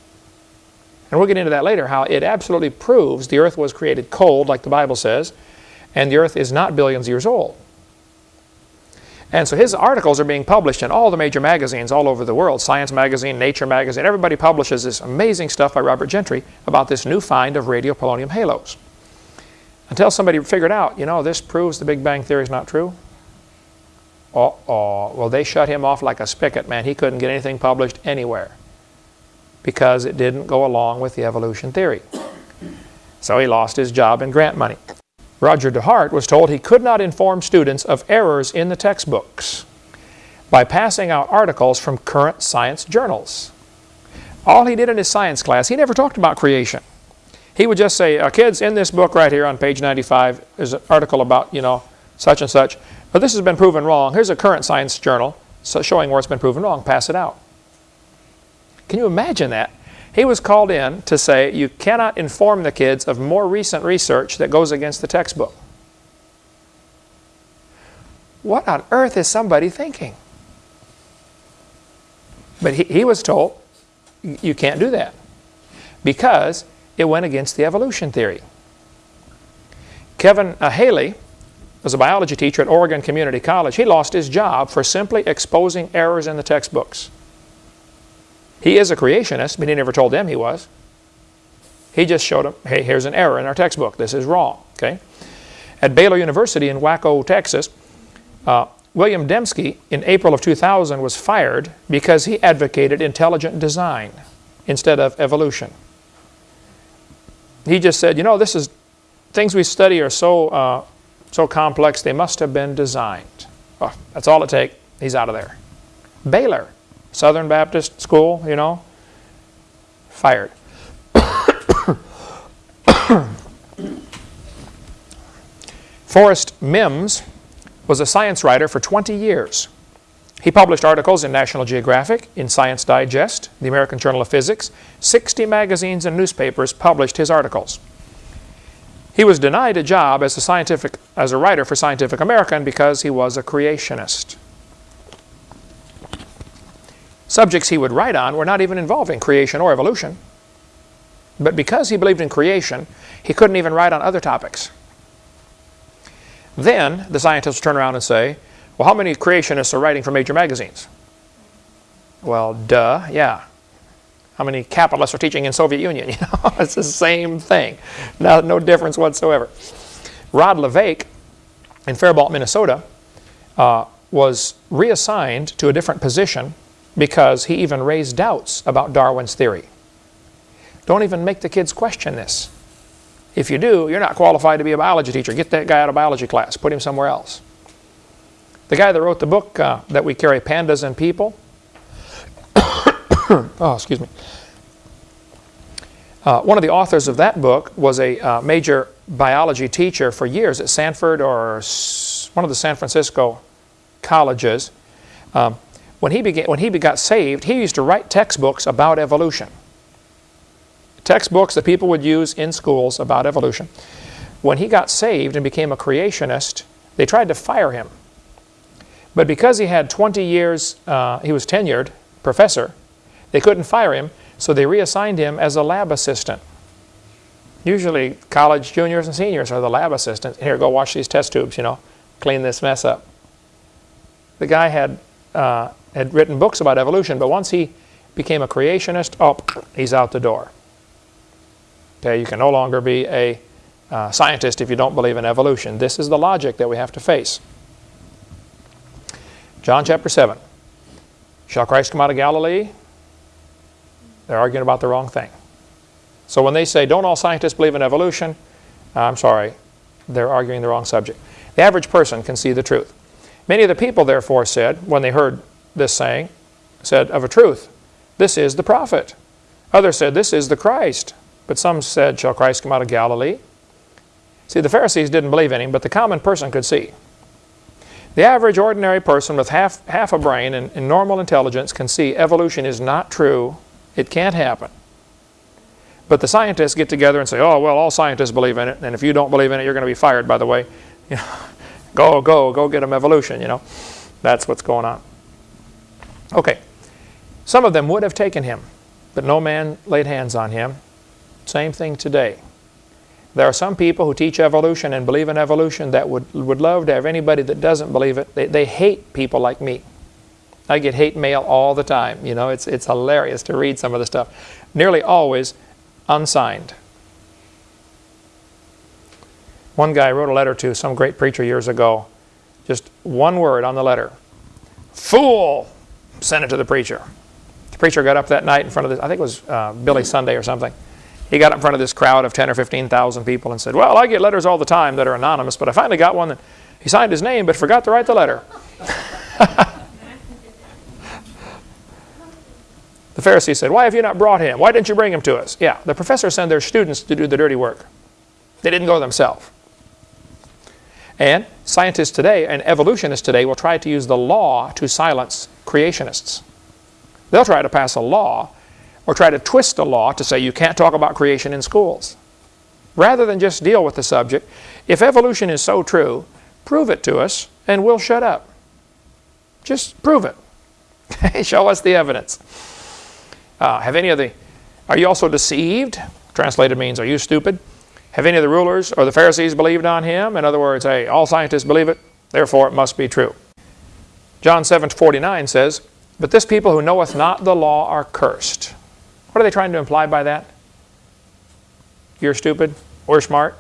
And we'll get into that later, how it absolutely proves the earth was created cold, like the Bible says, and the earth is not billions of years old. And so his articles are being published in all the major magazines all over the world, Science Magazine, Nature Magazine, everybody publishes this amazing stuff by Robert Gentry about this new find of radiopolonium halos. Until somebody figured out, you know, this proves the Big Bang Theory is not true. Oh, oh, well they shut him off like a spigot, man. He couldn't get anything published anywhere because it didn't go along with the evolution theory. So he lost his job and grant money. Roger DeHart was told he could not inform students of errors in the textbooks by passing out articles from current science journals. All he did in his science class, he never talked about creation. He would just say, uh, kids, in this book right here on page 95 is an article about, you know, such and such. But this has been proven wrong. Here's a current science journal so showing where it's been proven wrong. Pass it out. Can you imagine that? He was called in to say you cannot inform the kids of more recent research that goes against the textbook. What on earth is somebody thinking? But he, he was told you can't do that because it went against the evolution theory. Kevin uh, Haley was a biology teacher at Oregon Community College. He lost his job for simply exposing errors in the textbooks. He is a creationist, but he never told them he was. He just showed them, hey, here's an error in our textbook. This is wrong. Okay. At Baylor University in Waco, Texas, Uh, William Dembski, in April of 2000, was fired because he advocated intelligent design instead of evolution. He just said, you know, this is things we study are so uh, so complex they must have been designed. Oh, that's all it takes. He's out of there. Baylor, Southern Baptist School, you know, fired. Forrest Mims was a science writer for 20 years. He published articles in National Geographic, in Science Digest, the American Journal of Physics. 60 magazines and newspapers published his articles. He was denied a job as a, scientific, as a writer for Scientific American because he was a creationist. Subjects he would write on were not even involving creation or evolution. But because he believed in creation, he couldn't even write on other topics. Then the scientists turn around and say, well, how many creationists are writing for major magazines? Well, duh, yeah. How many capitalists are teaching in Soviet Union? You know, it's the same thing. No, no difference whatsoever. Rod LeVake in Faribault, Minnesota, uh, was reassigned to a different position because he even raised doubts about Darwin's theory. Don't even make the kids question this. If you do, you're not qualified to be a biology teacher. Get that guy out of biology class. Put him somewhere else. The guy that wrote the book uh, that we carry, Pandas and People, oh, excuse me. Uh, one of the authors of that book was a uh, major biology teacher for years at Sanford or one of the San Francisco colleges. Um, when he, began, when he got saved, he used to write textbooks about evolution textbooks that people would use in schools about evolution. When he got saved and became a creationist, they tried to fire him. But because he had 20 years, uh, he was tenured professor, they couldn't fire him, so they reassigned him as a lab assistant. Usually college juniors and seniors are the lab assistants. Here, go wash these test tubes, you know, clean this mess up. The guy had, uh, had written books about evolution, but once he became a creationist, oh, he's out the door. Okay, you can no longer be a uh, scientist if you don't believe in evolution. This is the logic that we have to face. John chapter 7. Shall Christ come out of Galilee? They're arguing about the wrong thing. So when they say, don't all scientists believe in evolution? I'm sorry, they're arguing the wrong subject. The average person can see the truth. Many of the people, therefore, said, when they heard this saying, said, of a truth, this is the prophet. Others said, this is the Christ. But some said, Shall Christ come out of Galilee? See, the Pharisees didn't believe in him, but the common person could see. The average ordinary person with half, half a brain and, and normal intelligence can see evolution is not true. It can't happen. But the scientists get together and say, oh, well, all scientists believe in it, and if you don't believe in it, you're going to be fired, by the way. Go, go, go get them evolution, you know. That's what's going on. Okay. Some of them would have taken him, but no man laid hands on him. Same thing today. There are some people who teach evolution and believe in evolution that would, would love to have anybody that doesn't believe it. They, they hate people like me. I get hate mail all the time. You know, it's, it's hilarious to read some of the stuff. Nearly always unsigned. One guy wrote a letter to some great preacher years ago. Just one word on the letter. Fool! Sent it to the preacher. The preacher got up that night in front of this, I think it was uh, Billy Sunday or something. He got up in front of this crowd of 10 or 15,000 people and said, well, I get letters all the time that are anonymous, but I finally got one that he signed his name but forgot to write the letter. the Pharisee said, why have you not brought him? Why didn't you bring him to us? Yeah, the professors send their students to do the dirty work. They didn't go themselves. And scientists today and evolutionists today will try to use the law to silence creationists. They'll try to pass a law or try to twist a law to say you can't talk about creation in schools. Rather than just deal with the subject, if evolution is so true, prove it to us and we'll shut up. Just prove it. Show us the evidence. Uh, have any of the, are you also deceived? Translated means, are you stupid? Have any of the rulers or the Pharisees believed on him? In other words, hey, all scientists believe it, therefore it must be true. John 7, 49 says, But this people who knoweth not the law are cursed. What are they trying to imply by that? You're stupid, we're smart.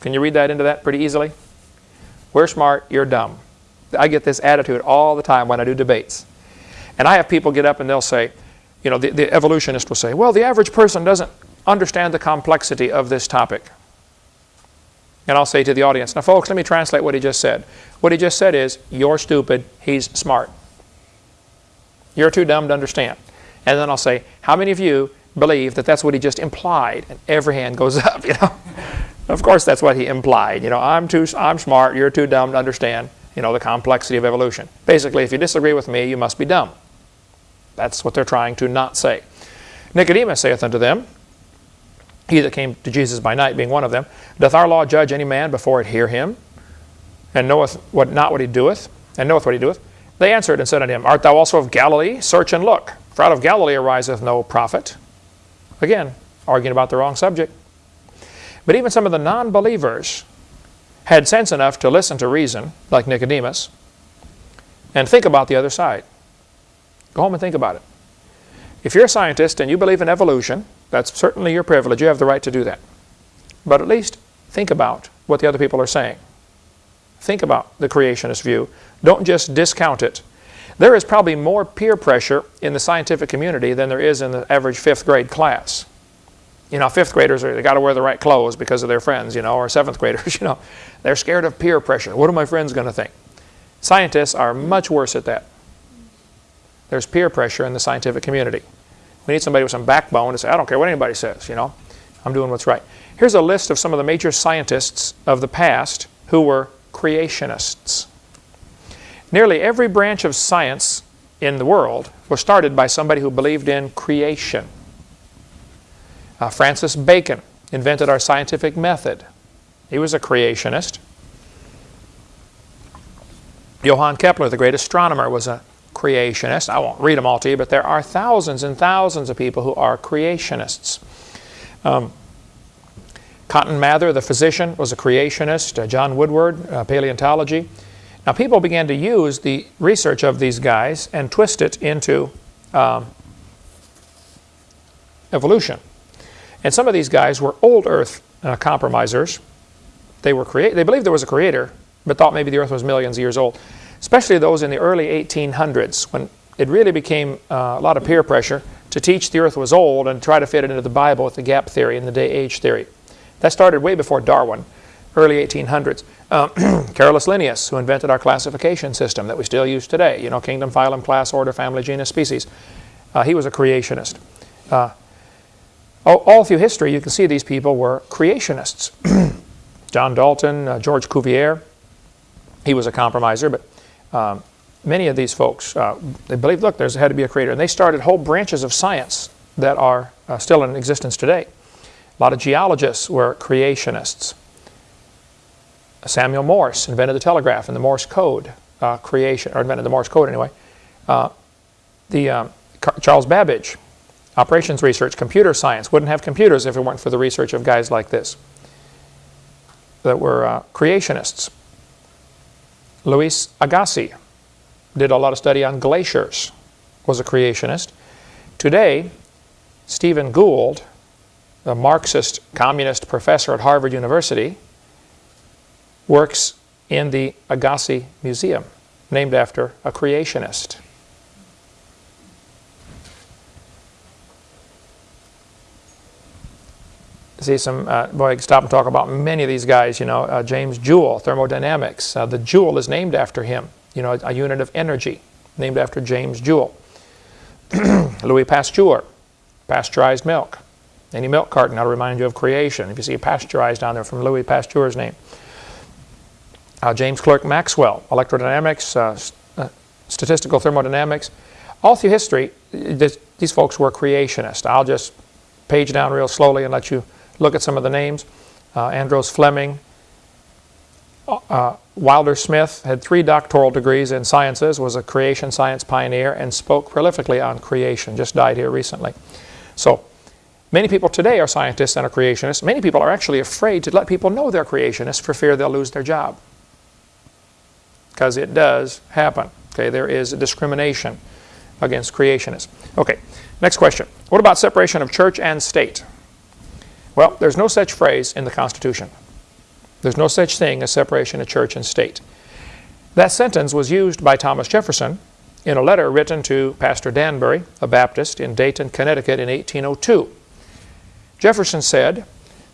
Can you read that into that pretty easily? We're smart, you're dumb. I get this attitude all the time when I do debates. And I have people get up and they'll say, you know, the, the evolutionist will say, well, the average person doesn't understand the complexity of this topic. And I'll say to the audience, now folks, let me translate what he just said. What he just said is, you're stupid, he's smart. You're too dumb to understand. And then I'll say, how many of you believe that that's what he just implied? And every hand goes up, you know. of course that's what he implied. You know, I'm too, I'm smart, you're too dumb to understand, you know, the complexity of evolution. Basically, if you disagree with me, you must be dumb. That's what they're trying to not say. Nicodemus saith unto them, he that came to Jesus by night being one of them, doth our law judge any man before it hear him, and knoweth what, not what he doeth, and knoweth what he doeth? They answered and said unto him, Art thou also of Galilee? Search and look, for out of Galilee ariseth no prophet. Again, arguing about the wrong subject. But even some of the non-believers had sense enough to listen to reason, like Nicodemus, and think about the other side. Go home and think about it. If you're a scientist and you believe in evolution, that's certainly your privilege. You have the right to do that. But at least think about what the other people are saying. Think about the creationist view. Don't just discount it. There is probably more peer pressure in the scientific community than there is in the average fifth grade class. You know, fifth graders, are, they got to wear the right clothes because of their friends, you know, or seventh graders, you know. They're scared of peer pressure. What are my friends going to think? Scientists are much worse at that. There's peer pressure in the scientific community. We need somebody with some backbone to say, I don't care what anybody says, you know. I'm doing what's right. Here's a list of some of the major scientists of the past who were creationists. Nearly every branch of science in the world was started by somebody who believed in creation. Uh, Francis Bacon invented our scientific method. He was a creationist. Johann Kepler, the great astronomer, was a creationist. I won't read them all to you, but there are thousands and thousands of people who are creationists. Um, Cotton Mather, the physician, was a creationist. Uh, John Woodward, uh, paleontology. Now people began to use the research of these guys and twist it into um, evolution. And some of these guys were old earth uh, compromisers. They were create they believed there was a creator, but thought maybe the earth was millions of years old. Especially those in the early 1800s when it really became uh, a lot of peer pressure to teach the earth was old and try to fit it into the Bible with the gap theory and the day-age theory. That started way before Darwin, early 1800s. Uh, Carolus Linnaeus, who invented our classification system that we still use today, you know, kingdom, phylum, class, order, family, genus, species. Uh, he was a creationist. Uh, all, through history, you can see these people were creationists. John Dalton, uh, George Cuvier, he was a compromiser, but um, many of these folks, uh, they believed, look, there's had to be a creator. And they started whole branches of science that are uh, still in existence today. A lot of geologists were creationists. Samuel Morse invented the telegraph and the Morse code uh, creation, or invented the Morse code anyway. Uh, the um, Charles Babbage, operations research, computer science, wouldn't have computers if it weren't for the research of guys like this that were uh, creationists. Louis Agassiz did a lot of study on glaciers, was a creationist. Today, Stephen Gould a Marxist communist professor at Harvard University, works in the Agassiz Museum, named after a creationist. See some, uh, boy, stop and talk about many of these guys, you know, uh, James Joule, thermodynamics. Uh, the Joule is named after him, you know, a unit of energy, named after James Joule. Louis Pasteur, pasteurized milk. Any milk carton, that'll remind you of creation. If you see pasteurized down there from Louis Pasteur's name. Uh, James Clerk Maxwell, electrodynamics, uh, uh, statistical thermodynamics. All through history, this, these folks were creationists. I'll just page down real slowly and let you look at some of the names. Uh, Ambrose Fleming, uh, uh, Wilder Smith had three doctoral degrees in sciences, was a creation science pioneer, and spoke prolifically on creation, just died here recently. So Many people today are scientists and are creationists. Many people are actually afraid to let people know they're creationists for fear they'll lose their job. Because it does happen. Okay, there is discrimination against creationists. Okay, next question. What about separation of church and state? Well, there's no such phrase in the Constitution. There's no such thing as separation of church and state. That sentence was used by Thomas Jefferson in a letter written to Pastor Danbury, a Baptist in Dayton, Connecticut in 1802. Jefferson said,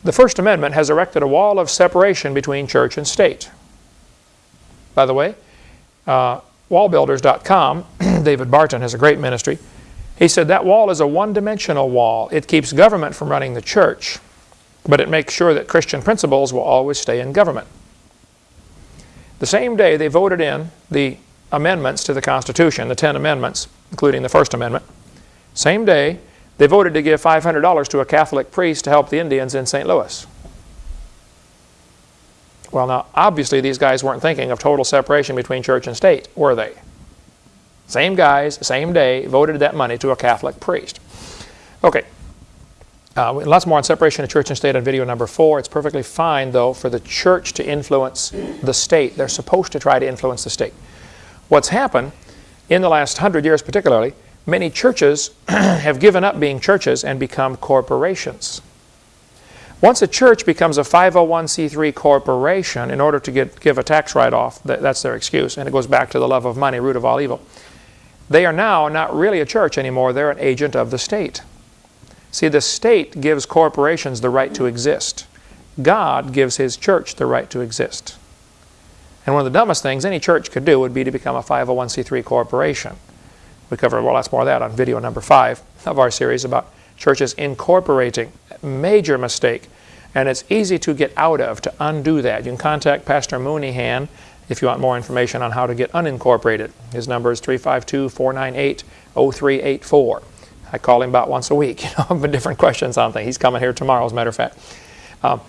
The First Amendment has erected a wall of separation between church and state. By the way, uh, wallbuilders.com, David Barton has a great ministry. He said that wall is a one-dimensional wall. It keeps government from running the church, but it makes sure that Christian principles will always stay in government. The same day they voted in the amendments to the Constitution, the 10 amendments, including the First Amendment, same day they voted to give $500 to a Catholic priest to help the Indians in St. Louis. Well, now, obviously these guys weren't thinking of total separation between church and state, were they? Same guys, same day, voted that money to a Catholic priest. Okay. Uh, lots more on separation of church and state on video number four. It's perfectly fine, though, for the church to influence the state. They're supposed to try to influence the state. What's happened in the last hundred years, particularly, many churches have given up being churches and become corporations. Once a church becomes a 501c3 corporation, in order to get, give a tax write-off, that, that's their excuse, and it goes back to the love of money, root of all evil. They are now not really a church anymore, they're an agent of the state. See, the state gives corporations the right to exist. God gives His church the right to exist. And one of the dumbest things any church could do would be to become a 501c3 corporation. We cover well, lots more of that on video number five of our series about churches incorporating. Major mistake. And it's easy to get out of, to undo that. You can contact Pastor Mooneyhan if you want more information on how to get unincorporated. His number is 352-498-0384. I call him about once a week, you know, but different questions on things. He's coming here tomorrow, as a matter of fact. Um,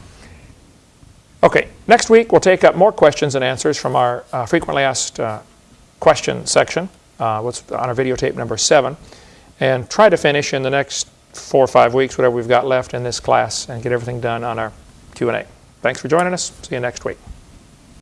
okay, next week we'll take up more questions and answers from our uh, frequently asked uh, question section. Uh, what's on our videotape number seven, and try to finish in the next four or five weeks, whatever we've got left in this class, and get everything done on our Q&A. Thanks for joining us. See you next week.